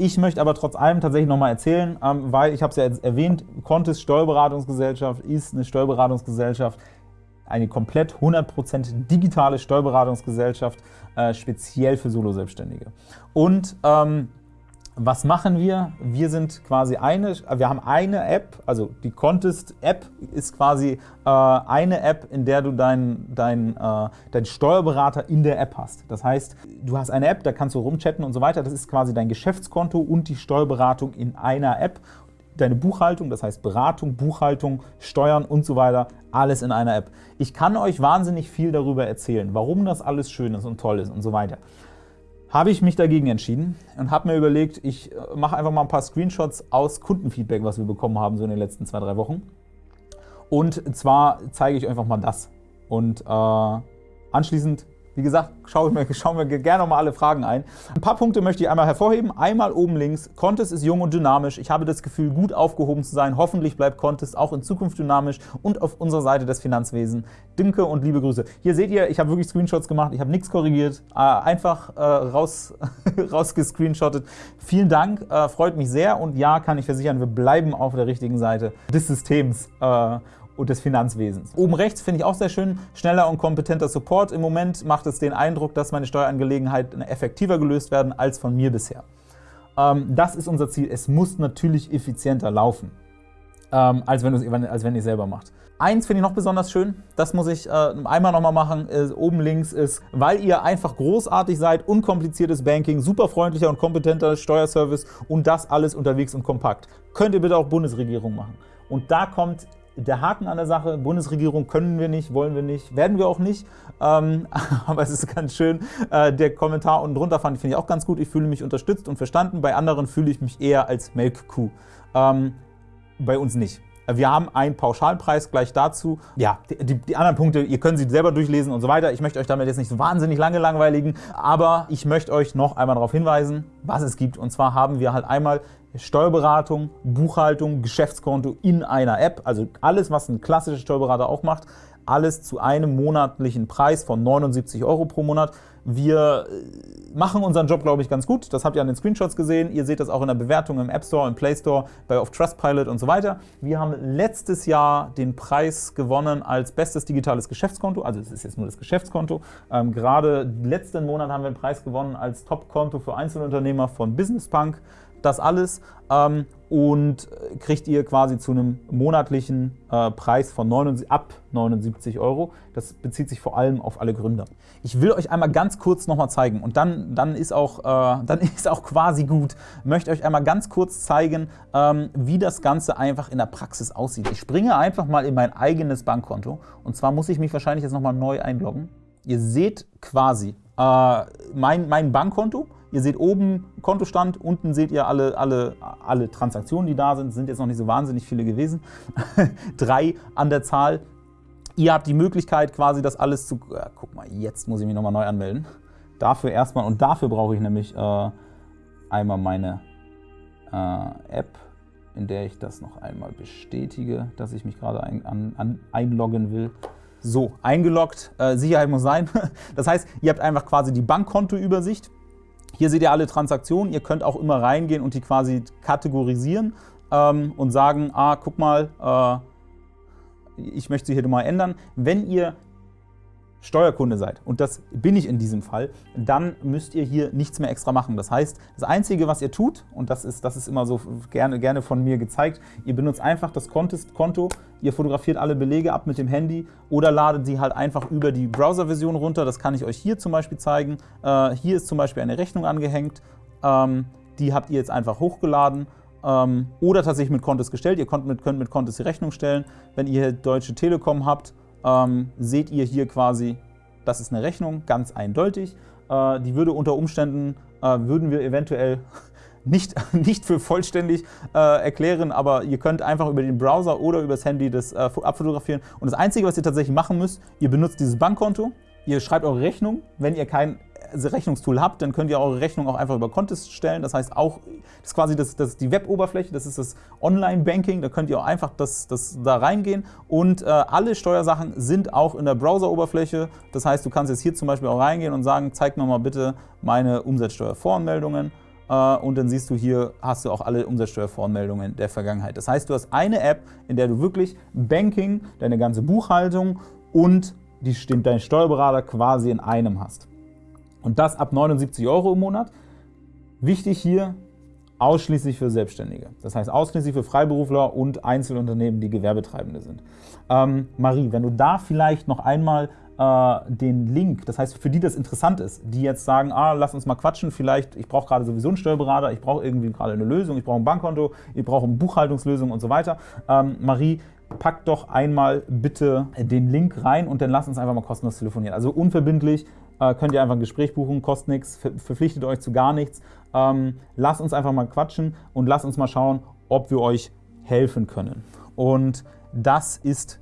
Speaker 1: Ich möchte aber trotz allem tatsächlich nochmal erzählen, ähm, weil ich habe es ja erwähnt, Contest Steuerberatungsgesellschaft ist eine Steuerberatungsgesellschaft, eine komplett 100% digitale Steuerberatungsgesellschaft, äh, speziell für Solo-Selbstständige. Und ähm, was machen wir? Wir sind quasi eine, wir haben eine App, also die Contest-App ist quasi äh, eine App, in der du deinen dein, äh, dein Steuerberater in der App hast. Das heißt, du hast eine App, da kannst du rumchatten und so weiter. Das ist quasi dein Geschäftskonto und die Steuerberatung in einer App. Deine Buchhaltung, das heißt Beratung, Buchhaltung, Steuern und so weiter, alles in einer App. Ich kann euch wahnsinnig viel darüber erzählen, warum das alles schön ist und toll ist und so weiter habe ich mich dagegen entschieden und habe mir überlegt, ich äh, mache einfach mal ein paar Screenshots aus Kundenfeedback, was wir bekommen haben so in den letzten zwei, drei Wochen. Und zwar zeige ich einfach mal das. Und äh, anschließend wie gesagt, schauen wir, schauen wir gerne nochmal alle Fragen ein. Ein paar Punkte möchte ich einmal hervorheben. Einmal oben links, Contest ist jung und dynamisch. Ich habe das Gefühl, gut aufgehoben zu sein. Hoffentlich bleibt Contest auch in Zukunft dynamisch und auf unserer Seite des Finanzwesens. Dinke und liebe Grüße. Hier seht ihr, ich habe wirklich Screenshots gemacht, ich habe nichts korrigiert, äh, einfach äh, raus, rausgescreenshottet. Vielen Dank, äh, freut mich sehr und ja, kann ich versichern, wir bleiben auf der richtigen Seite des Systems und des Finanzwesens. Oben rechts finde ich auch sehr schön, schneller und kompetenter Support. Im Moment macht es den Eindruck, dass meine Steuerangelegenheiten effektiver gelöst werden als von mir bisher. Ähm, das ist unser Ziel. Es muss natürlich effizienter laufen, ähm, als, wenn als wenn ihr selber macht. Eins finde ich noch besonders schön, das muss ich äh, einmal nochmal machen, ist, oben links ist, weil ihr einfach großartig seid, unkompliziertes Banking, super freundlicher und kompetenter Steuerservice und das alles unterwegs und kompakt. Könnt ihr bitte auch Bundesregierung machen. Und da kommt der Haken an der Sache, Bundesregierung können wir nicht, wollen wir nicht, werden wir auch nicht. Ähm, aber es ist ganz schön. Äh, der Kommentar unten drunter fand ich, ich auch ganz gut. Ich fühle mich unterstützt und verstanden. Bei anderen fühle ich mich eher als Melkkuh. Ähm, bei uns nicht. Wir haben einen Pauschalpreis gleich dazu. Ja, die, die anderen Punkte, ihr könnt sie selber durchlesen und so weiter. Ich möchte euch damit jetzt nicht so wahnsinnig lange langweiligen, aber ich möchte euch noch einmal darauf hinweisen, was es gibt. Und zwar haben wir halt einmal Steuerberatung, Buchhaltung, Geschäftskonto in einer App, also alles, was ein klassischer Steuerberater auch macht, alles zu einem monatlichen Preis von 79 Euro pro Monat. Wir äh, machen unseren Job, glaube ich, ganz gut. Das habt ihr an den Screenshots gesehen. Ihr seht das auch in der Bewertung im App Store, im Play Store, bei auf Trustpilot und so weiter. Wir haben letztes Jahr den Preis gewonnen als bestes digitales Geschäftskonto. Also es ist jetzt nur das Geschäftskonto. Ähm, gerade letzten Monat haben wir den Preis gewonnen als Top-Konto für Einzelunternehmer von Business Punk das alles ähm, und kriegt ihr quasi zu einem monatlichen äh, Preis von 79, ab 79 Euro. Das bezieht sich vor allem auf alle Gründer. Ich will euch einmal ganz kurz nochmal zeigen und dann, dann, ist auch, äh, dann ist auch quasi gut. Ich möchte euch einmal ganz kurz zeigen, ähm, wie das Ganze einfach in der Praxis aussieht. Ich springe einfach mal in mein eigenes Bankkonto und zwar muss ich mich wahrscheinlich jetzt nochmal neu einloggen. Ihr seht quasi äh, mein, mein Bankkonto. Ihr seht oben Kontostand, unten seht ihr alle, alle, alle Transaktionen, die da sind. sind jetzt noch nicht so wahnsinnig viele gewesen. Drei an der Zahl. Ihr habt die Möglichkeit quasi das alles zu... Ja, guck mal, jetzt muss ich mich nochmal neu anmelden. Dafür erstmal, und dafür brauche ich nämlich äh, einmal meine äh, App, in der ich das noch einmal bestätige, dass ich mich gerade ein, an, an, einloggen will. So, eingeloggt, äh, Sicherheit muss sein. Das heißt, ihr habt einfach quasi die Bankkontoübersicht. Hier seht ihr alle Transaktionen. Ihr könnt auch immer reingehen und die quasi kategorisieren ähm, und sagen, ah, guck mal, äh, ich möchte sie hier mal ändern. Wenn ihr Steuerkunde seid, und das bin ich in diesem Fall, dann müsst ihr hier nichts mehr extra machen. Das heißt, das Einzige, was ihr tut, und das ist, das ist immer so gerne, gerne von mir gezeigt, ihr benutzt einfach das Konto, ihr fotografiert alle Belege ab mit dem Handy oder ladet sie halt einfach über die Browser-Version runter. Das kann ich euch hier zum Beispiel zeigen. Äh, hier ist zum Beispiel eine Rechnung angehängt. Ähm, die habt ihr jetzt einfach hochgeladen ähm, oder tatsächlich mit Kontes gestellt. Ihr könnt mit, könnt mit Kontes die Rechnung stellen. Wenn ihr Deutsche Telekom habt, ähm, seht ihr hier quasi, das ist eine Rechnung, ganz eindeutig. Äh, die würde unter Umständen, äh, würden wir eventuell nicht, nicht für vollständig äh, erklären, aber ihr könnt einfach über den Browser oder über das Handy das äh, abfotografieren. Und das Einzige, was ihr tatsächlich machen müsst, ihr benutzt dieses Bankkonto, ihr schreibt eure Rechnung, wenn ihr kein Rechnungstool habt, dann könnt ihr eure Rechnung auch einfach über Contest stellen. Das heißt auch, das ist quasi das, das die Web-Oberfläche, das ist das Online-Banking, da könnt ihr auch einfach das, das da reingehen und äh, alle Steuersachen sind auch in der Browser-Oberfläche. Das heißt, du kannst jetzt hier zum Beispiel auch reingehen und sagen, zeig mir mal bitte meine Umsatzsteuervoranmeldungen äh, und dann siehst du hier, hast du auch alle Umsatzsteuervoranmeldungen der Vergangenheit. Das heißt, du hast eine App, in der du wirklich Banking, deine ganze Buchhaltung und die, deinen Steuerberater quasi in einem hast. Und das ab 79 Euro im Monat. Wichtig hier, ausschließlich für Selbstständige. Das heißt ausschließlich für Freiberufler und Einzelunternehmen, die Gewerbetreibende sind. Ähm, Marie, wenn du da vielleicht noch einmal äh, den Link, das heißt für die das interessant ist, die jetzt sagen, ah, lass uns mal quatschen, vielleicht, ich brauche gerade sowieso einen Steuerberater, ich brauche irgendwie gerade eine Lösung, ich brauche ein Bankkonto, ich brauche eine Buchhaltungslösung und so weiter. Ähm, Marie, pack doch einmal bitte den Link rein und dann lass uns einfach mal kostenlos telefonieren. Also unverbindlich, äh, könnt ihr einfach ein Gespräch buchen, kostet nichts, verpflichtet euch zu gar nichts. Ähm, lasst uns einfach mal quatschen und lasst uns mal schauen, ob wir euch helfen können. Und das ist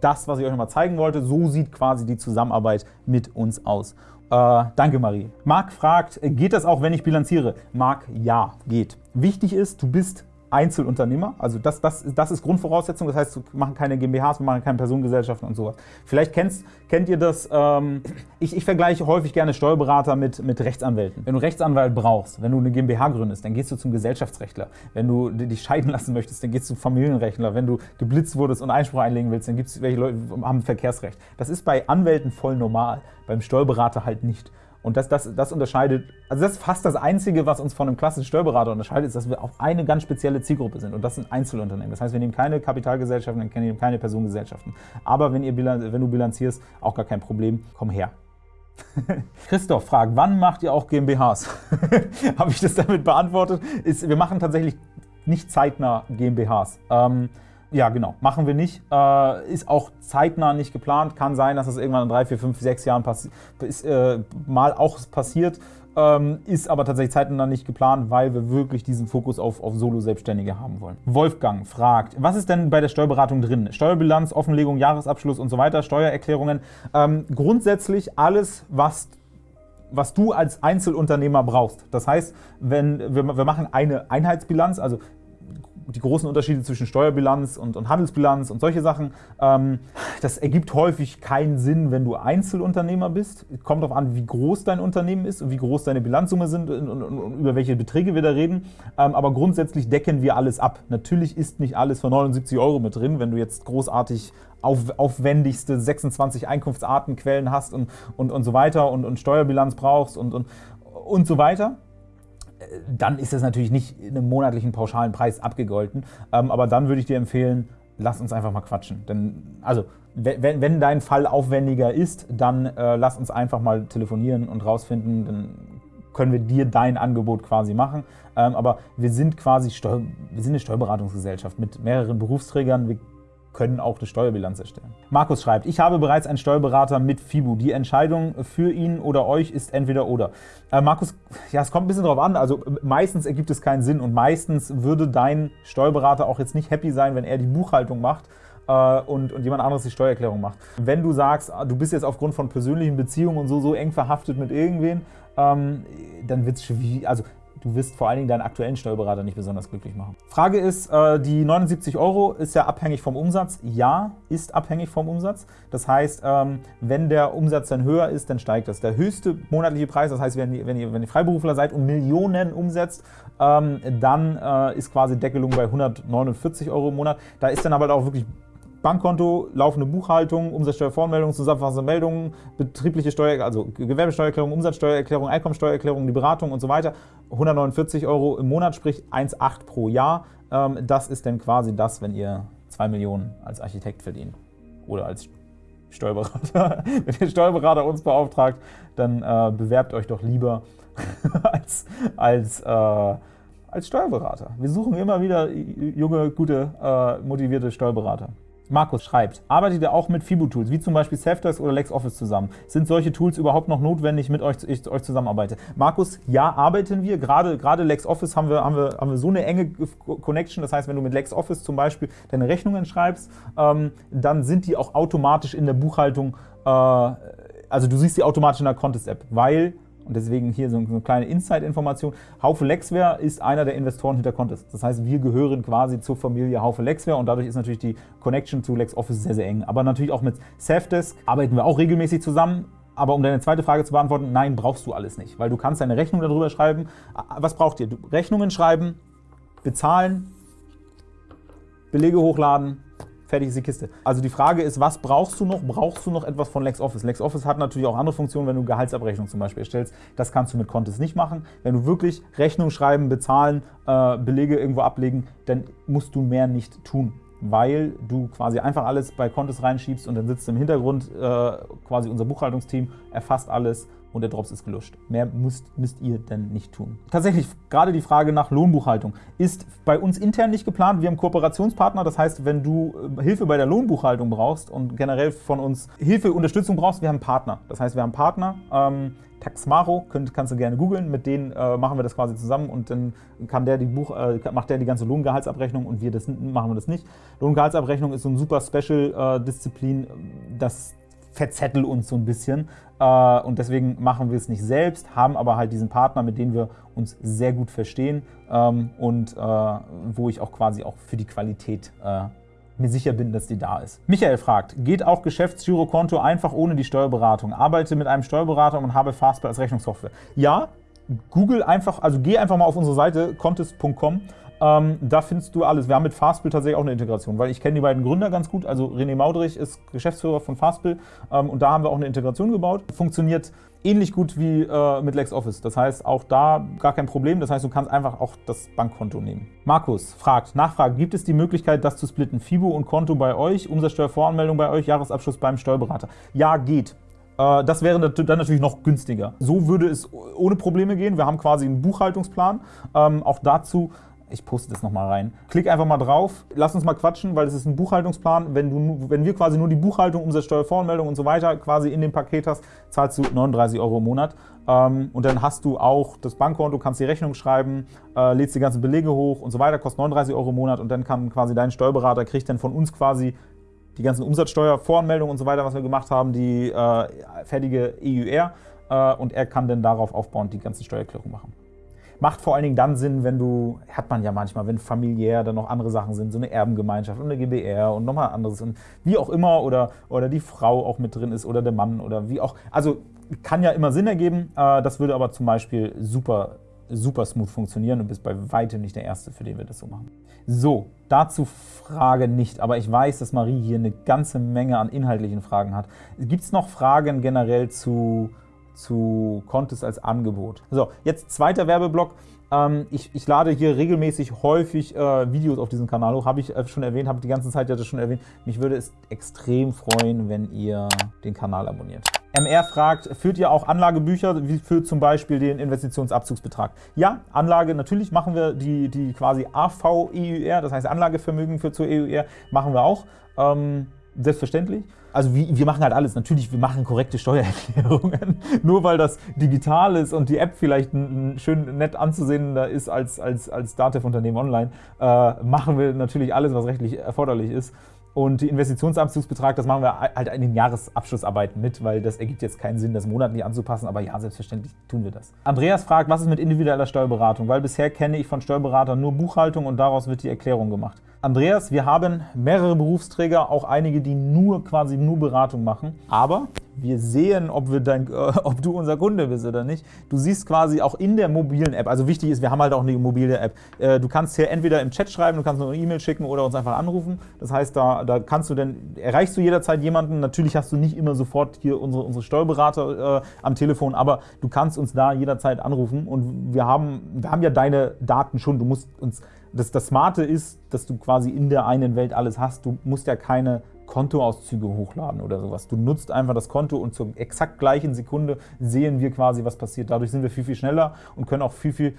Speaker 1: das, was ich euch noch mal zeigen wollte. So sieht quasi die Zusammenarbeit mit uns aus. Äh, danke, Marie. Marc fragt, geht das auch, wenn ich bilanziere? Marc, ja, geht. Wichtig ist, du bist Einzelunternehmer. Also das, das, das ist Grundvoraussetzung. Das heißt, wir machen keine GmbHs, wir machen keine Personengesellschaften und sowas. Vielleicht kennst, kennt ihr das, ähm, ich, ich, vergleiche häufig gerne Steuerberater mit, mit Rechtsanwälten. Wenn du Rechtsanwalt brauchst, wenn du eine GmbH gründest, dann gehst du zum Gesellschaftsrechtler. Wenn du dich scheiden lassen möchtest, dann gehst du zum Familienrechtler. Wenn du geblitzt wurdest und Einspruch einlegen willst, dann gibt es welche Leute, haben Verkehrsrecht. Das ist bei Anwälten voll normal, beim Steuerberater halt nicht. Und das, das, das unterscheidet, also das ist fast das Einzige, was uns von einem klassischen Steuerberater unterscheidet, ist, dass wir auf eine ganz spezielle Zielgruppe sind. Und das sind Einzelunternehmen. Das heißt, wir nehmen keine Kapitalgesellschaften, wir nehmen keine Personengesellschaften. Aber wenn, ihr, wenn du bilanzierst, auch gar kein Problem, komm her. Christoph fragt, wann macht ihr auch GmbHs? Habe ich das damit beantwortet? Ist, wir machen tatsächlich nicht zeitnah GmbHs. Ähm, ja, genau. Machen wir nicht. Äh, ist auch zeitnah nicht geplant. Kann sein, dass das irgendwann in drei, vier, fünf, sechs Jahren ist, äh, mal auch passiert. ähm, ist aber tatsächlich zeitnah nicht geplant, weil wir wirklich diesen Fokus auf, auf Solo-Selbstständige haben wollen. Wolfgang fragt, was ist denn bei der Steuerberatung drin? Steuerbilanz, Offenlegung, Jahresabschluss und so weiter, Steuererklärungen. Ähm, grundsätzlich alles, was was du als Einzelunternehmer brauchst. Das heißt, wenn wir, wir machen eine Einheitsbilanz, also die großen Unterschiede zwischen Steuerbilanz und, und Handelsbilanz und solche Sachen. Ähm, das ergibt häufig keinen Sinn, wenn du Einzelunternehmer bist. Kommt darauf an, wie groß dein Unternehmen ist und wie groß deine Bilanzsumme sind und, und, und über welche Beträge wir da reden. Ähm, aber grundsätzlich decken wir alles ab. Natürlich ist nicht alles für 79 Euro mit drin, wenn du jetzt großartig auf, aufwendigste 26 Einkunftsartenquellen hast und, und, und so weiter und, und Steuerbilanz brauchst und, und, und so weiter dann ist das natürlich nicht in einem monatlichen pauschalen Preis abgegolten. Ähm, aber dann würde ich dir empfehlen, lass uns einfach mal quatschen. Denn, also, wenn, wenn dein Fall aufwendiger ist, dann äh, lass uns einfach mal telefonieren und rausfinden, dann können wir dir dein Angebot quasi machen. Ähm, aber wir sind quasi Steu wir sind eine Steuerberatungsgesellschaft mit mehreren Berufsträgern. Wir können auch eine Steuerbilanz erstellen. Markus schreibt, ich habe bereits einen Steuerberater mit FIBU. Die Entscheidung für ihn oder euch ist entweder oder. Äh, Markus, ja, es kommt ein bisschen drauf an. Also meistens ergibt es keinen Sinn und meistens würde dein Steuerberater auch jetzt nicht happy sein, wenn er die Buchhaltung macht äh, und, und jemand anderes die Steuererklärung macht. Wenn du sagst, du bist jetzt aufgrund von persönlichen Beziehungen und so, so eng verhaftet mit irgendwen, ähm, dann wird es schwierig. Also du wirst vor allen Dingen deinen aktuellen Steuerberater nicht besonders glücklich machen. Frage ist, äh, die 79 Euro ist ja abhängig vom Umsatz. Ja, ist abhängig vom Umsatz. Das heißt, ähm, wenn der Umsatz dann höher ist, dann steigt das. Der höchste monatliche Preis, das heißt, wenn ihr, wenn ihr, wenn ihr Freiberufler seid und Millionen umsetzt, ähm, dann äh, ist quasi Deckelung bei 149 Euro im Monat. Da ist dann aber auch wirklich Bankkonto, laufende Buchhaltung, Umsatzsteuervoranmeldung, zusammenfassende Meldungen, betriebliche Steuer, also Gewerbesteuererklärung, Umsatzsteuererklärung, Einkommensteuererklärung, die Beratung und so weiter. 149 Euro im Monat, sprich 1,8 pro Jahr. Ähm, das ist dann quasi das, wenn ihr 2 Millionen als Architekt verdient oder als Steuerberater. wenn ihr Steuerberater uns beauftragt, dann äh, bewerbt euch doch lieber als, als äh, als Steuerberater. Wir suchen immer wieder junge, gute, äh, motivierte Steuerberater. Markus schreibt, arbeitet ihr auch mit FIBU-Tools, wie zum Beispiel Safdesk oder LexOffice zusammen? Sind solche Tools überhaupt noch notwendig, mit euch, ich euch zusammenarbeite? Markus, ja, arbeiten wir. Gerade, gerade LexOffice haben wir, haben, wir, haben wir so eine enge Connection. Das heißt, wenn du mit LexOffice zum Beispiel deine Rechnungen schreibst, ähm, dann sind die auch automatisch in der Buchhaltung, äh, also du siehst die automatisch in der Contest-App, weil und deswegen hier so eine kleine Inside-Information. Haufe Lexware ist einer der Investoren hinter Contest. Das heißt, wir gehören quasi zur Familie Haufe Lexware und dadurch ist natürlich die Connection zu LexOffice sehr, sehr eng. Aber natürlich auch mit Safdesk arbeiten wir auch regelmäßig zusammen. Aber um deine zweite Frage zu beantworten, nein, brauchst du alles nicht, weil du kannst deine Rechnung darüber schreiben. Was braucht ihr? Rechnungen schreiben, bezahlen, Belege hochladen, fertig ist die Kiste. Also die Frage ist, was brauchst du noch? Brauchst du noch etwas von LexOffice? LexOffice hat natürlich auch andere Funktionen, wenn du Gehaltsabrechnung zum Beispiel erstellst. Das kannst du mit Contest nicht machen. Wenn du wirklich Rechnung schreiben, bezahlen, äh, Belege irgendwo ablegen, dann musst du mehr nicht tun weil du quasi einfach alles bei Contest reinschiebst und dann sitzt im Hintergrund äh, quasi unser Buchhaltungsteam, erfasst alles und der Drops ist gelöscht. Mehr müsst, müsst ihr denn nicht tun. Tatsächlich, gerade die Frage nach Lohnbuchhaltung ist bei uns intern nicht geplant. Wir haben Kooperationspartner, das heißt, wenn du äh, Hilfe bei der Lohnbuchhaltung brauchst und generell von uns Hilfe, Unterstützung brauchst, wir haben Partner. Das heißt, wir haben Partner, ähm, Taxmaro, könnt, kannst du gerne googeln, mit denen äh, machen wir das quasi zusammen und dann kann der die Buch, äh, macht der die ganze Lohngehaltsabrechnung und wir das, machen wir das nicht. Lohngehaltsabrechnung ist so ein super Special-Disziplin, äh, das verzettel uns so ein bisschen. Äh, und deswegen machen wir es nicht selbst, haben aber halt diesen Partner, mit dem wir uns sehr gut verstehen ähm, und äh, wo ich auch quasi auch für die Qualität äh, mir sicher bin, dass die da ist. Michael fragt, geht auch Geschäftsgirokonto einfach ohne die Steuerberatung? Arbeite mit einem Steuerberater und habe Fastbill als Rechnungssoftware. Ja, Google einfach, also geh einfach mal auf unsere Seite contest.com ähm, da findest du alles. Wir haben mit Fastbill tatsächlich auch eine Integration, weil ich kenne die beiden Gründer ganz gut. Also René Maudrich ist Geschäftsführer von Fastbill ähm, und da haben wir auch eine Integration gebaut. Funktioniert ähnlich gut wie äh, mit LexOffice. Das heißt, auch da gar kein Problem. Das heißt, du kannst einfach auch das Bankkonto nehmen. Markus fragt, Nachfrage, gibt es die Möglichkeit, das zu splitten? FIBO und Konto bei euch, Umsatzsteuervoranmeldung bei euch, Jahresabschluss beim Steuerberater? Ja, geht. Äh, das wäre dann natürlich noch günstiger. So würde es ohne Probleme gehen. Wir haben quasi einen Buchhaltungsplan. Ähm, auch dazu Ich poste das nochmal rein. Klick einfach mal drauf, lass uns mal quatschen, weil es ist ein Buchhaltungsplan. Wenn, du, wenn wir quasi nur die Buchhaltung, Umsatzsteuervoranmeldung und so weiter quasi in dem Paket hast, zahlst du 39 Euro im Monat. Ähm, und dann hast du auch das Bankkonto, kannst die Rechnung schreiben, äh, lädst die ganzen Belege hoch und so weiter, kostet 39 Euro im Monat und dann kann quasi dein Steuerberater, kriegt dann von uns quasi die ganzen Umsatzsteuervoranmeldungen und so weiter, was wir gemacht haben, die äh, fertige EUR äh, und er kann dann darauf aufbauend die ganzen Steuererklärungen machen. Macht vor allen Dingen dann Sinn, wenn du, hat man ja manchmal, wenn familiär dann noch andere Sachen sind, so eine Erbengemeinschaft und eine GBR und nochmal anderes und wie auch immer oder, oder die Frau auch mit drin ist oder der Mann oder wie auch. Also kann ja immer Sinn ergeben, äh, das würde aber zum Beispiel super, super smooth funktionieren und bist bei weitem nicht der Erste, für den wir das so machen. So, dazu Frage nicht, aber ich weiß, dass Marie hier eine ganze Menge an inhaltlichen Fragen hat. Gibt es noch Fragen generell zu zu Contest als Angebot. So, jetzt zweiter Werbeblock. Ähm, ich, ich, lade hier regelmäßig häufig äh, Videos auf diesen Kanal hoch, habe ich äh, schon erwähnt, habe die ganze Zeit ja das schon erwähnt. Mich würde es extrem freuen, wenn ihr den Kanal abonniert. MR fragt, führt ihr auch Anlagebücher wie für zum Beispiel den Investitionsabzugsbetrag? Ja, Anlage, natürlich machen wir die, die quasi AV-EUR, das heißt Anlagevermögen für zur EUR, machen wir auch. Ähm, Selbstverständlich. Also wie, wir machen halt alles. Natürlich, wir machen korrekte Steuererklärungen. Nur weil das digital ist und die App vielleicht schön nett anzusehender ist als, als, als Datev-Unternehmen online, äh, machen wir natürlich alles, was rechtlich erforderlich ist. Und die Investitionsabzugsbetrag, das machen wir halt in den Jahresabschlussarbeiten mit, weil das ergibt jetzt keinen Sinn, das monatlich anzupassen, aber ja, selbstverständlich tun wir das. Andreas fragt, was ist mit individueller Steuerberatung? Weil bisher kenne ich von Steuerberatern nur Buchhaltung und daraus wird die Erklärung gemacht. Andreas, wir haben mehrere Berufsträger, auch einige, die nur quasi nur Beratung machen. Aber wir sehen, ob, wir dein, äh, ob du unser Kunde bist oder nicht. Du siehst quasi auch in der mobilen App, also wichtig ist, wir haben halt auch eine mobile App. Äh, du kannst hier entweder im Chat schreiben, du kannst eine E-Mail schicken oder uns einfach anrufen. Das heißt, da, da kannst du dann, erreichst du jederzeit jemanden. Natürlich hast du nicht immer sofort hier unsere, unsere Steuerberater äh, am Telefon, aber du kannst uns da jederzeit anrufen und wir haben, wir haben ja deine Daten schon. Du musst uns das, das Smarte ist, dass du quasi in der einen Welt alles hast. Du musst ja keine Kontoauszüge hochladen oder sowas. Du nutzt einfach das Konto und zur exakt gleichen Sekunde sehen wir quasi, was passiert. Dadurch sind wir viel, viel schneller und können auch viel, viel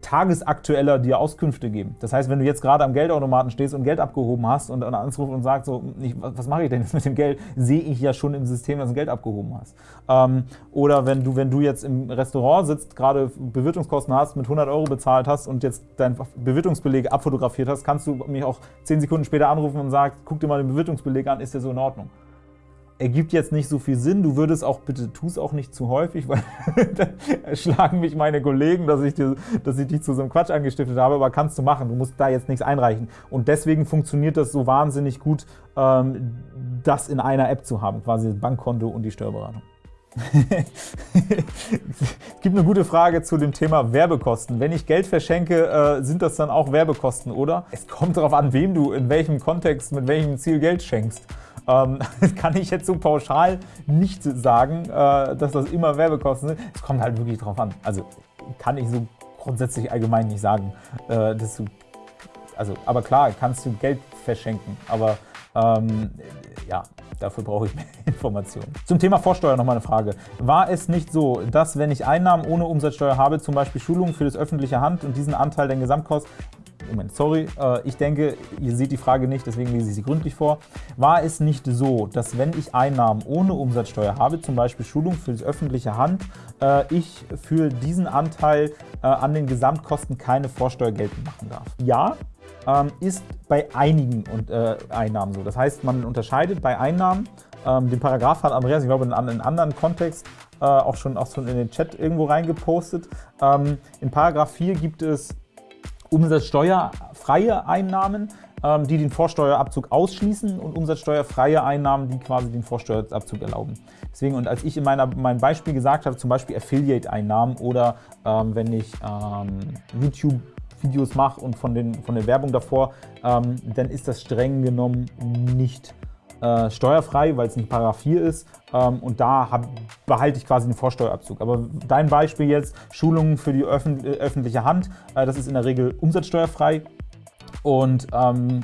Speaker 1: tagesaktueller dir Auskünfte geben. Das heißt, wenn du jetzt gerade am Geldautomaten stehst und Geld abgehoben hast und dann anrufst und sagst, so, ich, was mache ich denn jetzt mit dem Geld, sehe ich ja schon im System, dass du Geld abgehoben hast. Ähm, oder wenn du, wenn du jetzt im Restaurant sitzt, gerade Bewirtungskosten hast, mit 100 Euro bezahlt hast und jetzt deinen Bewirtungsbeleg abfotografiert hast, kannst du mich auch 10 Sekunden später anrufen und sagen, guck dir mal den Bewirtungsbeleg an, ist der so in Ordnung ergibt jetzt nicht so viel Sinn. Du würdest auch, bitte tu es auch nicht zu häufig, weil dann schlagen mich meine Kollegen, dass ich, dir, dass ich dich zu so einem Quatsch angestiftet habe, aber kannst du machen. Du musst da jetzt nichts einreichen. Und deswegen funktioniert das so wahnsinnig gut, ähm, das in einer App zu haben, quasi das Bankkonto und die Steuerberatung. es gibt eine gute Frage zu dem Thema Werbekosten. Wenn ich Geld verschenke, äh, sind das dann auch Werbekosten, oder? Es kommt darauf an, wem du in welchem Kontext, mit welchem Ziel Geld schenkst. Ähm, das kann ich jetzt so pauschal nicht sagen, äh, dass das immer Werbekosten sind. Es kommt halt wirklich drauf an. Also kann ich so grundsätzlich allgemein nicht sagen, äh, dass du, also, aber klar, kannst du Geld verschenken, aber ähm, ja, dafür brauche ich mehr Informationen. Zum Thema Vorsteuer noch mal eine Frage. War es nicht so, dass wenn ich Einnahmen ohne Umsatzsteuer habe, zum Beispiel Schulungen für das öffentliche Hand und diesen Anteil der Gesamtkosten, Moment, sorry, äh, ich denke, ihr seht die Frage nicht, deswegen lese ich sie gründlich vor. War es nicht so, dass wenn ich Einnahmen ohne Umsatzsteuer habe, zum Beispiel Schulung für das öffentliche Hand, äh, ich für diesen Anteil äh, an den Gesamtkosten keine Vorsteuer geltend machen darf? Ja, ähm, ist bei einigen Einnahmen so. Das heißt, man unterscheidet bei Einnahmen, ähm, den Paragraph hat Andreas, ich glaube, in einem anderen Kontext auch schon, auch schon in den Chat irgendwo reingepostet. Ähm, in Paragraph 4 gibt es umsatzsteuerfreie Einnahmen, ähm, die den Vorsteuerabzug ausschließen und umsatzsteuerfreie Einnahmen, die quasi den Vorsteuerabzug erlauben. Deswegen, und als ich in meiner, meinem Beispiel gesagt habe, zum Beispiel Affiliate-Einnahmen oder ähm, wenn ich ähm, YouTube Videos mache und von, den, von der Werbung davor, ähm, dann ist das streng genommen nicht äh, steuerfrei, weil es nicht Paragraph 4 ist ähm, und da hab, behalte ich quasi den Vorsteuerabzug. Aber dein Beispiel jetzt, Schulungen für die öffn äh, öffentliche Hand, äh, das ist in der Regel umsatzsteuerfrei und ähm,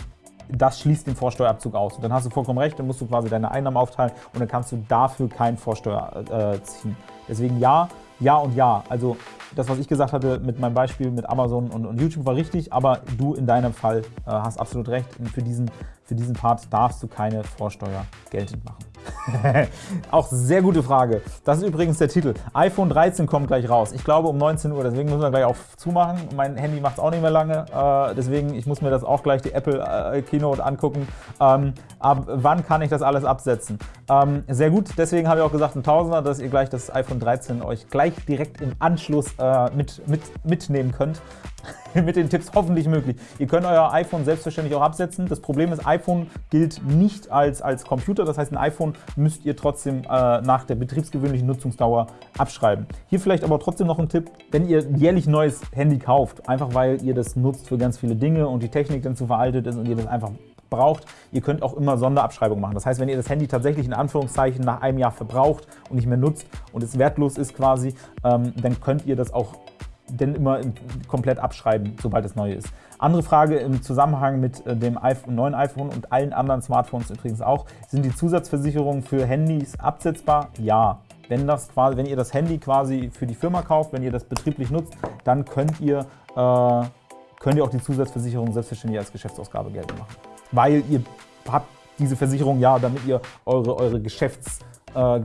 Speaker 1: das schließt den Vorsteuerabzug aus. Und dann hast du vollkommen recht, dann musst du quasi deine Einnahmen aufteilen und dann kannst du dafür keinen Vorsteuer äh, ziehen. Deswegen ja, ja und ja. Also das, was ich gesagt hatte mit meinem Beispiel mit Amazon und, und YouTube war richtig, aber du in deinem Fall äh, hast absolut recht. Für diesen, für diesen Part darfst du keine Vorsteuer geltend machen. Auch sehr gute Frage. Das ist übrigens der Titel. iPhone 13 kommt gleich raus. Ich glaube um 19 Uhr, deswegen müssen wir gleich auch zumachen. Mein Handy macht es auch nicht mehr lange, äh, deswegen ich muss mir das auch gleich die Apple äh, Keynote angucken. Ähm, ab wann kann ich das alles absetzen? Ähm, sehr gut, deswegen habe ich auch gesagt ein Tausender, dass ihr gleich das iPhone 13 euch gleich direkt im Anschluss äh, mit, mit, mitnehmen könnt. mit den Tipps hoffentlich möglich. Ihr könnt euer iPhone selbstverständlich auch absetzen. Das Problem ist, iPhone gilt nicht als, als Computer. Das heißt, ein iPhone müsst ihr trotzdem äh, nach der betriebsgewöhnlichen Nutzungsdauer abschreiben. Hier vielleicht aber trotzdem noch ein Tipp, wenn ihr jährlich neues Handy kauft, einfach weil ihr das nutzt für ganz viele Dinge und die Technik dann zu veraltet ist und ihr das einfach braucht. Ihr könnt auch immer Sonderabschreibungen machen. Das heißt, wenn ihr das Handy tatsächlich in Anführungszeichen nach einem Jahr verbraucht und nicht mehr nutzt und es wertlos ist quasi, ähm, dann könnt ihr das auch denn immer komplett abschreiben, sobald es neu ist. Andere Frage im Zusammenhang mit äh, dem neuen iPhone und allen anderen Smartphones übrigens auch, sind die Zusatzversicherungen für Handys absetzbar? Ja. Wenn, das quasi, wenn ihr das Handy quasi für die Firma kauft, wenn ihr das betrieblich nutzt, dann könnt ihr, äh, könnt ihr auch die Zusatzversicherung selbstverständlich als Geschäftsausgabe geltend machen. Weil ihr habt diese Versicherung ja, damit ihr eure, eure Geschäfts- äh,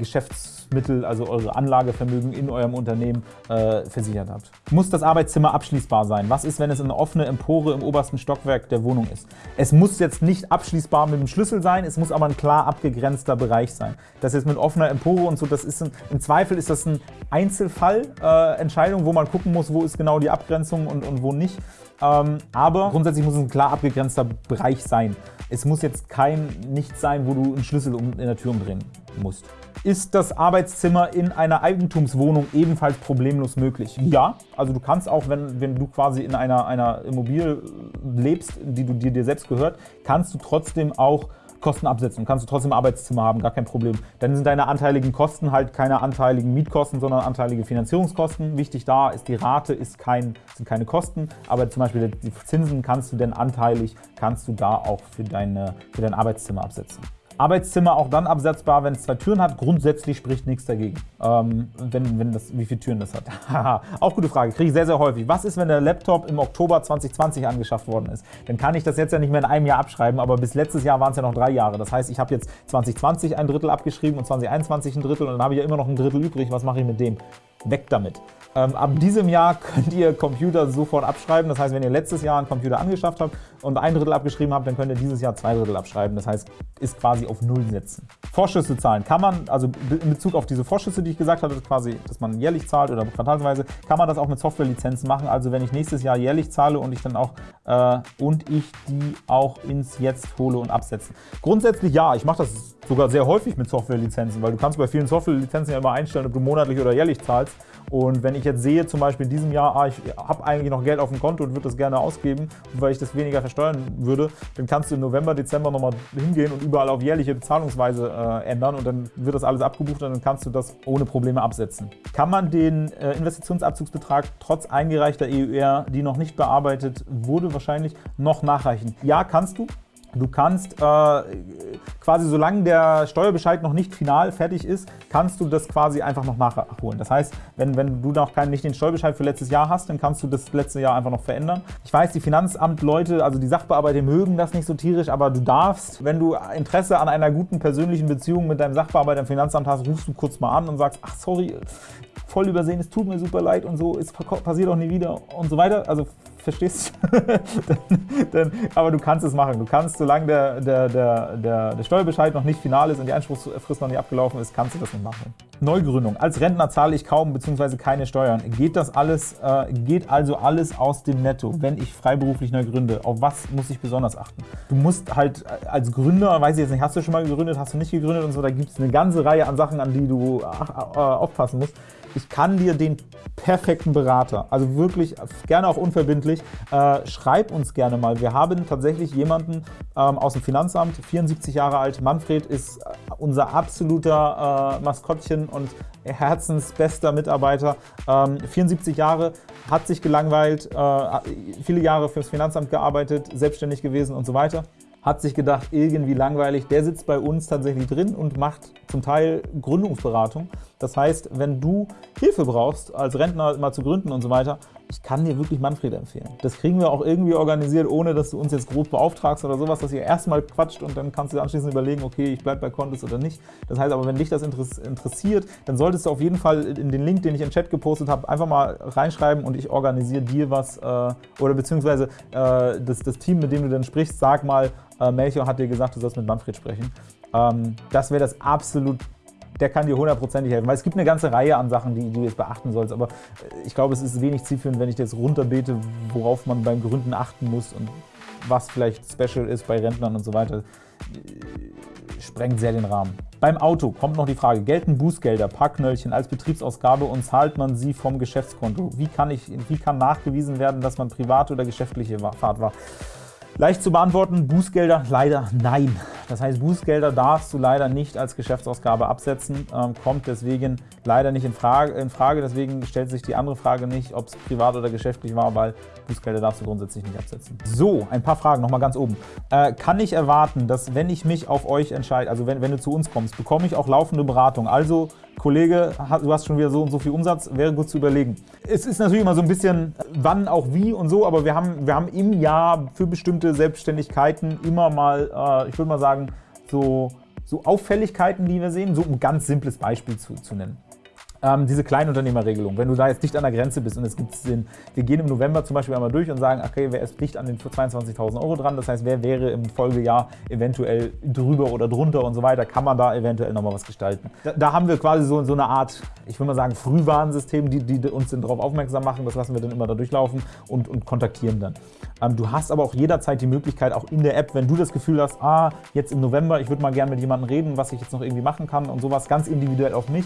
Speaker 1: Geschäftsmittel, also eure Anlagevermögen in eurem Unternehmen äh, versichert habt. Muss das Arbeitszimmer abschließbar sein? Was ist, wenn es eine offene Empore im obersten Stockwerk der Wohnung ist? Es muss jetzt nicht abschließbar mit dem Schlüssel sein, es muss aber ein klar abgegrenzter Bereich sein. Das jetzt mit offener Empore und so, das ist ein, im Zweifel ist das ein Einzelfallentscheidung, äh, wo man gucken muss, wo ist genau die Abgrenzung und, und wo nicht. Ähm, aber grundsätzlich muss es ein klar abgegrenzter Bereich sein. Es muss jetzt kein Nichts sein, wo du einen Schlüssel in der Tür umdrehen musst. Ist das Arbeitszimmer in einer Eigentumswohnung ebenfalls problemlos möglich? Ja, also du kannst auch, wenn, wenn du quasi in einer, einer Immobilie lebst, die du, die dir selbst gehört, kannst du trotzdem auch Kosten absetzen. Kannst du trotzdem Arbeitszimmer haben, gar kein Problem. Dann sind deine anteiligen Kosten halt keine anteiligen Mietkosten, sondern anteilige Finanzierungskosten. Wichtig da ist, die Rate ist kein, sind keine Kosten, aber zum Beispiel die Zinsen kannst du denn anteilig, kannst du da auch für, deine, für dein Arbeitszimmer absetzen. Arbeitszimmer auch dann absetzbar, wenn es zwei Türen hat. Grundsätzlich spricht nichts dagegen, ähm, wenn, wenn das, wie viele Türen das hat. auch gute Frage, kriege ich sehr, sehr häufig. Was ist, wenn der Laptop im Oktober 2020 angeschafft worden ist? Dann kann ich das jetzt ja nicht mehr in einem Jahr abschreiben, aber bis letztes Jahr waren es ja noch drei Jahre. Das heißt, ich habe jetzt 2020 ein Drittel abgeschrieben und 2021 ein Drittel und dann habe ich ja immer noch ein Drittel übrig. Was mache ich mit dem? Weg damit. Ähm, ab diesem Jahr könnt ihr Computer sofort abschreiben. Das heißt, wenn ihr letztes Jahr einen Computer angeschafft habt und ein Drittel abgeschrieben habt, dann könnt ihr dieses Jahr zwei Drittel abschreiben. Das heißt, ist quasi auf Null setzen. Vorschüsse zahlen kann man, also in Bezug auf diese Vorschüsse, die ich gesagt hatte, quasi, dass man jährlich zahlt oder quartalsweise, kann man das auch mit Softwarelizenzen machen. Also wenn ich nächstes Jahr jährlich zahle und ich dann auch äh, und ich die auch ins Jetzt hole und absetze. Grundsätzlich ja, ich mache das sogar sehr häufig mit Softwarelizenzen, weil du kannst bei vielen Softwarelizenzen ja immer einstellen, ob du monatlich oder jährlich zahlst. Und wenn ich jetzt sehe, zum Beispiel in diesem Jahr, ah, ich habe eigentlich noch Geld auf dem Konto und würde das gerne ausgeben, weil ich das weniger versteuern würde, dann kannst du im November, Dezember nochmal hingehen und überall auf jährliche Bezahlungsweise äh, ändern und dann wird das alles abgebucht und dann kannst du das ohne Probleme absetzen. Kann man den äh, Investitionsabzugsbetrag trotz eingereichter EUR, die noch nicht bearbeitet wurde, wahrscheinlich noch nachreichen? Ja, kannst du. Du kannst äh, quasi, solange der Steuerbescheid noch nicht final fertig ist, kannst du das quasi einfach noch nachholen. Das heißt, wenn, wenn du noch keinen, nicht den Steuerbescheid für letztes Jahr hast, dann kannst du das letzte Jahr einfach noch verändern. Ich weiß, die Finanzamtleute, also die Sachbearbeiter mögen das nicht so tierisch, aber du darfst, wenn du Interesse an einer guten persönlichen Beziehung mit deinem Sachbearbeiter im Finanzamt hast, rufst du kurz mal an und sagst, ach sorry, voll übersehen, es tut mir super leid und so, es passiert auch nie wieder und so weiter. Also verstehst dann, aber du kannst es machen. Du kannst, solange der, der, der, der, der Steuerbescheid noch nicht final ist und die Einspruchsfrist noch nicht abgelaufen ist, kannst du das nicht machen. Neugründung. Als Rentner zahle ich kaum bzw. keine Steuern. Geht das alles, äh, geht also alles aus dem Netto, wenn ich freiberuflich neu gründe? Auf was muss ich besonders achten? Du musst halt als Gründer, weiß ich jetzt nicht, hast du schon mal gegründet, hast du nicht gegründet und so, da gibt es eine ganze Reihe an Sachen, an die du äh, aufpassen musst ich kann dir den perfekten Berater, also wirklich gerne auch unverbindlich, äh, schreib uns gerne mal. Wir haben tatsächlich jemanden ähm, aus dem Finanzamt, 74 Jahre alt, Manfred ist äh, unser absoluter äh, Maskottchen und herzensbester Mitarbeiter, ähm, 74 Jahre, hat sich gelangweilt, äh, viele Jahre fürs Finanzamt gearbeitet, selbstständig gewesen und so weiter hat sich gedacht, irgendwie langweilig, der sitzt bei uns tatsächlich drin und macht zum Teil Gründungsberatung. Das heißt, wenn du Hilfe brauchst, als Rentner mal zu gründen und so weiter, ich kann dir wirklich Manfred empfehlen. Das kriegen wir auch irgendwie organisiert, ohne dass du uns jetzt grob beauftragst oder sowas, dass ihr erstmal quatscht und dann kannst du anschließend überlegen, okay, ich bleibe bei Contest oder nicht. Das heißt aber, wenn dich das interessiert, dann solltest du auf jeden Fall in den Link, den ich im Chat gepostet habe, einfach mal reinschreiben und ich organisiere dir was äh, oder beziehungsweise äh, das, das Team, mit dem du dann sprichst, sag mal, äh, Melchior hat dir gesagt, du sollst mit Manfred sprechen. Ähm, das wäre das absolut der kann dir hundertprozentig helfen. Weil es gibt eine ganze Reihe an Sachen, die, du jetzt beachten sollst. Aber äh, ich glaube, es ist wenig zielführend, wenn ich jetzt runterbete, worauf man beim Gründen achten muss und was vielleicht special ist bei Rentnern und so weiter. Äh, sprengt sehr den Rahmen. Beim Auto kommt noch die Frage, gelten Bußgelder, Parkknöllchen als Betriebsausgabe und zahlt man sie vom Geschäftskonto? Wie kann, ich, wie kann nachgewiesen werden, dass man private oder geschäftliche Fahrt war? Leicht zu beantworten, Bußgelder leider nein. Das heißt, Bußgelder darfst du leider nicht als Geschäftsausgabe absetzen, ähm, kommt deswegen leider nicht in Frage, in Frage. Deswegen stellt sich die andere Frage nicht, ob es privat oder geschäftlich war, weil Bußgelder darfst du grundsätzlich nicht absetzen. So, ein paar Fragen nochmal ganz oben. Äh, kann ich erwarten, dass wenn ich mich auf euch entscheide, also wenn, wenn du zu uns kommst, bekomme ich auch laufende Beratung? Also Kollege, du hast schon wieder so und so viel Umsatz, wäre gut zu überlegen. Es ist natürlich immer so ein bisschen wann, auch wie und so, aber wir haben, wir haben im Jahr für bestimmte Selbstständigkeiten immer mal, äh, ich würde mal sagen, so, so Auffälligkeiten, die wir sehen, so ein ganz simples Beispiel zu, zu nennen ähm, diese Kleinunternehmerregelung, wenn du da jetzt dicht an der Grenze bist und es gibt Sinn, wir gehen im November zum Beispiel einmal durch und sagen, okay, wer ist dicht an den 22.000 Euro dran, das heißt, wer wäre im Folgejahr eventuell drüber oder drunter und so weiter, kann man da eventuell nochmal was gestalten. Da, da, haben wir quasi so, so eine Art, ich würde mal sagen, Frühwarnsystem, die, die uns darauf aufmerksam machen, das lassen wir dann immer da durchlaufen und, und kontaktieren dann. Ähm, du hast aber auch jederzeit die Möglichkeit, auch in der App, wenn du das Gefühl hast, ah, jetzt im November, ich würde mal gerne mit jemandem reden, was ich jetzt noch irgendwie machen kann und sowas ganz individuell auf mich,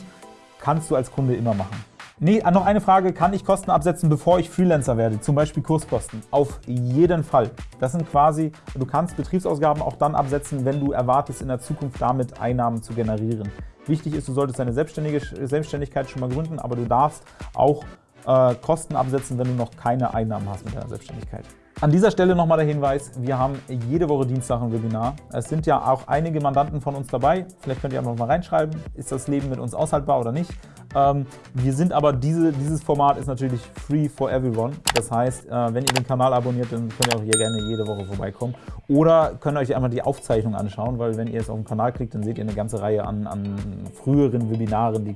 Speaker 1: kannst du als Kunde immer machen. Nee, noch eine Frage, kann ich Kosten absetzen, bevor ich Freelancer werde, zum Beispiel Kurskosten? Auf jeden Fall. Das sind quasi, du kannst Betriebsausgaben auch dann absetzen, wenn du erwartest, in der Zukunft damit Einnahmen zu generieren. Wichtig ist, du solltest deine Selbstständigkeit schon mal gründen, aber du darfst auch äh, Kosten absetzen, wenn du noch keine Einnahmen hast mit deiner Selbstständigkeit. An dieser Stelle nochmal der Hinweis, wir haben jede Woche Dienstag ein Webinar. Es sind ja auch einige Mandanten von uns dabei. Vielleicht könnt ihr einfach mal reinschreiben, ist das Leben mit uns aushaltbar oder nicht. Ähm, wir sind aber, diese, dieses Format ist natürlich free for everyone. Das heißt, äh, wenn ihr den Kanal abonniert, dann könnt ihr auch hier gerne jede Woche vorbeikommen. Oder könnt euch einmal die Aufzeichnung anschauen, weil wenn ihr jetzt auf den Kanal klickt, dann seht ihr eine ganze Reihe an, an früheren Webinaren, die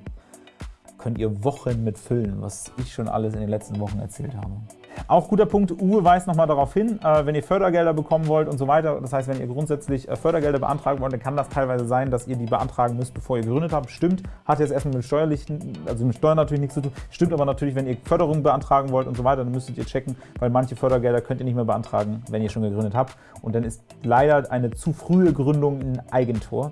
Speaker 1: könnt ihr Wochen mit füllen, was ich schon alles in den letzten Wochen erzählt habe. Auch guter Punkt, Uwe weist nochmal darauf hin, äh, wenn ihr Fördergelder bekommen wollt und so weiter, das heißt, wenn ihr grundsätzlich äh, Fördergelder beantragen wollt, dann kann das teilweise sein, dass ihr die beantragen müsst, bevor ihr gegründet habt. Stimmt, hat jetzt erstmal mit steuerlichen, also mit Steuern natürlich nichts zu tun. Stimmt aber natürlich, wenn ihr Förderung beantragen wollt und so weiter, dann müsstet ihr checken, weil manche Fördergelder könnt ihr nicht mehr beantragen, wenn ihr schon gegründet habt. Und dann ist leider eine zu frühe Gründung ein Eigentor.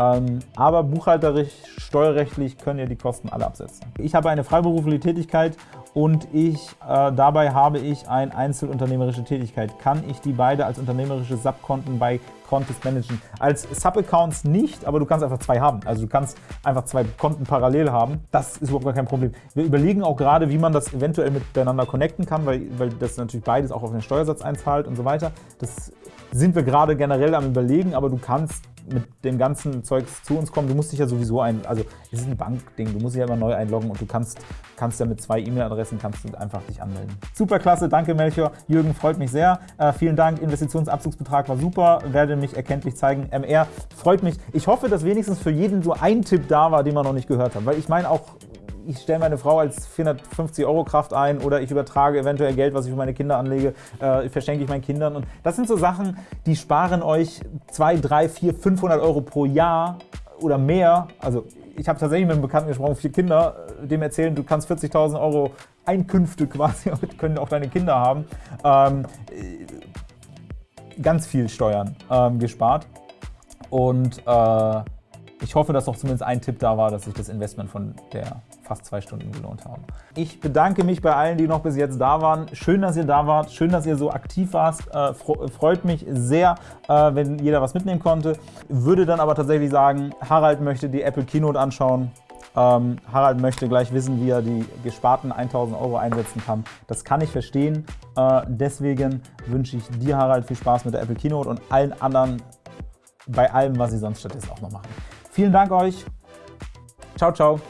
Speaker 1: Ähm, aber buchhalterisch, steuerrechtlich können ihr die Kosten alle absetzen. Ich habe eine freiberufliche Tätigkeit und ich, äh, dabei habe ich eine einzelunternehmerische Tätigkeit. Kann ich die beide als unternehmerische Subkonten bei Contest managen? Als Subaccounts nicht, aber du kannst einfach zwei haben. Also du kannst einfach zwei Konten parallel haben. Das ist überhaupt gar kein Problem. Wir überlegen auch gerade, wie man das eventuell miteinander connecten kann, weil, weil das natürlich beides auch auf den Steuersatz einzahlt und so weiter. Das sind wir gerade generell am überlegen, aber du kannst mit dem ganzen Zeugs zu uns kommen. Du musst dich ja sowieso ein, also es ist ein Bankding, du musst dich ja immer neu einloggen und du kannst, kannst ja mit zwei E-Mail-Adressen kannst du einfach dich anmelden. Super klasse, danke Melchior. Jürgen, freut mich sehr. Äh, vielen Dank, Investitionsabzugsbetrag war super, werde mich erkenntlich zeigen. MR freut mich. Ich hoffe, dass wenigstens für jeden so ein Tipp da war, den man noch nicht gehört hat, weil ich meine auch ich stelle meine Frau als 450 Euro Kraft ein oder ich übertrage eventuell Geld, was ich für meine Kinder anlege, äh, verschenke ich meinen Kindern. Und das sind so Sachen, die sparen euch 2, 3, 4, 500 Euro pro Jahr oder mehr. Also ich habe tatsächlich mit einem Bekannten gesprochen, vier Kinder, äh, dem erzählen, du kannst 40.000 Euro Einkünfte quasi, können auch deine Kinder haben. Ähm, ganz viel Steuern ähm, gespart. Und äh, ich hoffe, dass noch zumindest ein Tipp da war, dass sich das Investment von der fast zwei Stunden gelohnt haben. Ich bedanke mich bei allen, die noch bis jetzt da waren. Schön, dass ihr da wart. Schön, dass ihr so aktiv warst. Äh, freut mich sehr, äh, wenn jeder was mitnehmen konnte. Würde dann aber tatsächlich sagen, Harald möchte die Apple Keynote anschauen. Ähm, Harald möchte gleich wissen, wie er die gesparten 1000 Euro einsetzen kann. Das kann ich verstehen. Äh, deswegen wünsche ich dir, Harald, viel Spaß mit der Apple Keynote und allen anderen bei allem, was sie sonst stattdessen auch noch machen. Vielen Dank euch. Ciao, ciao.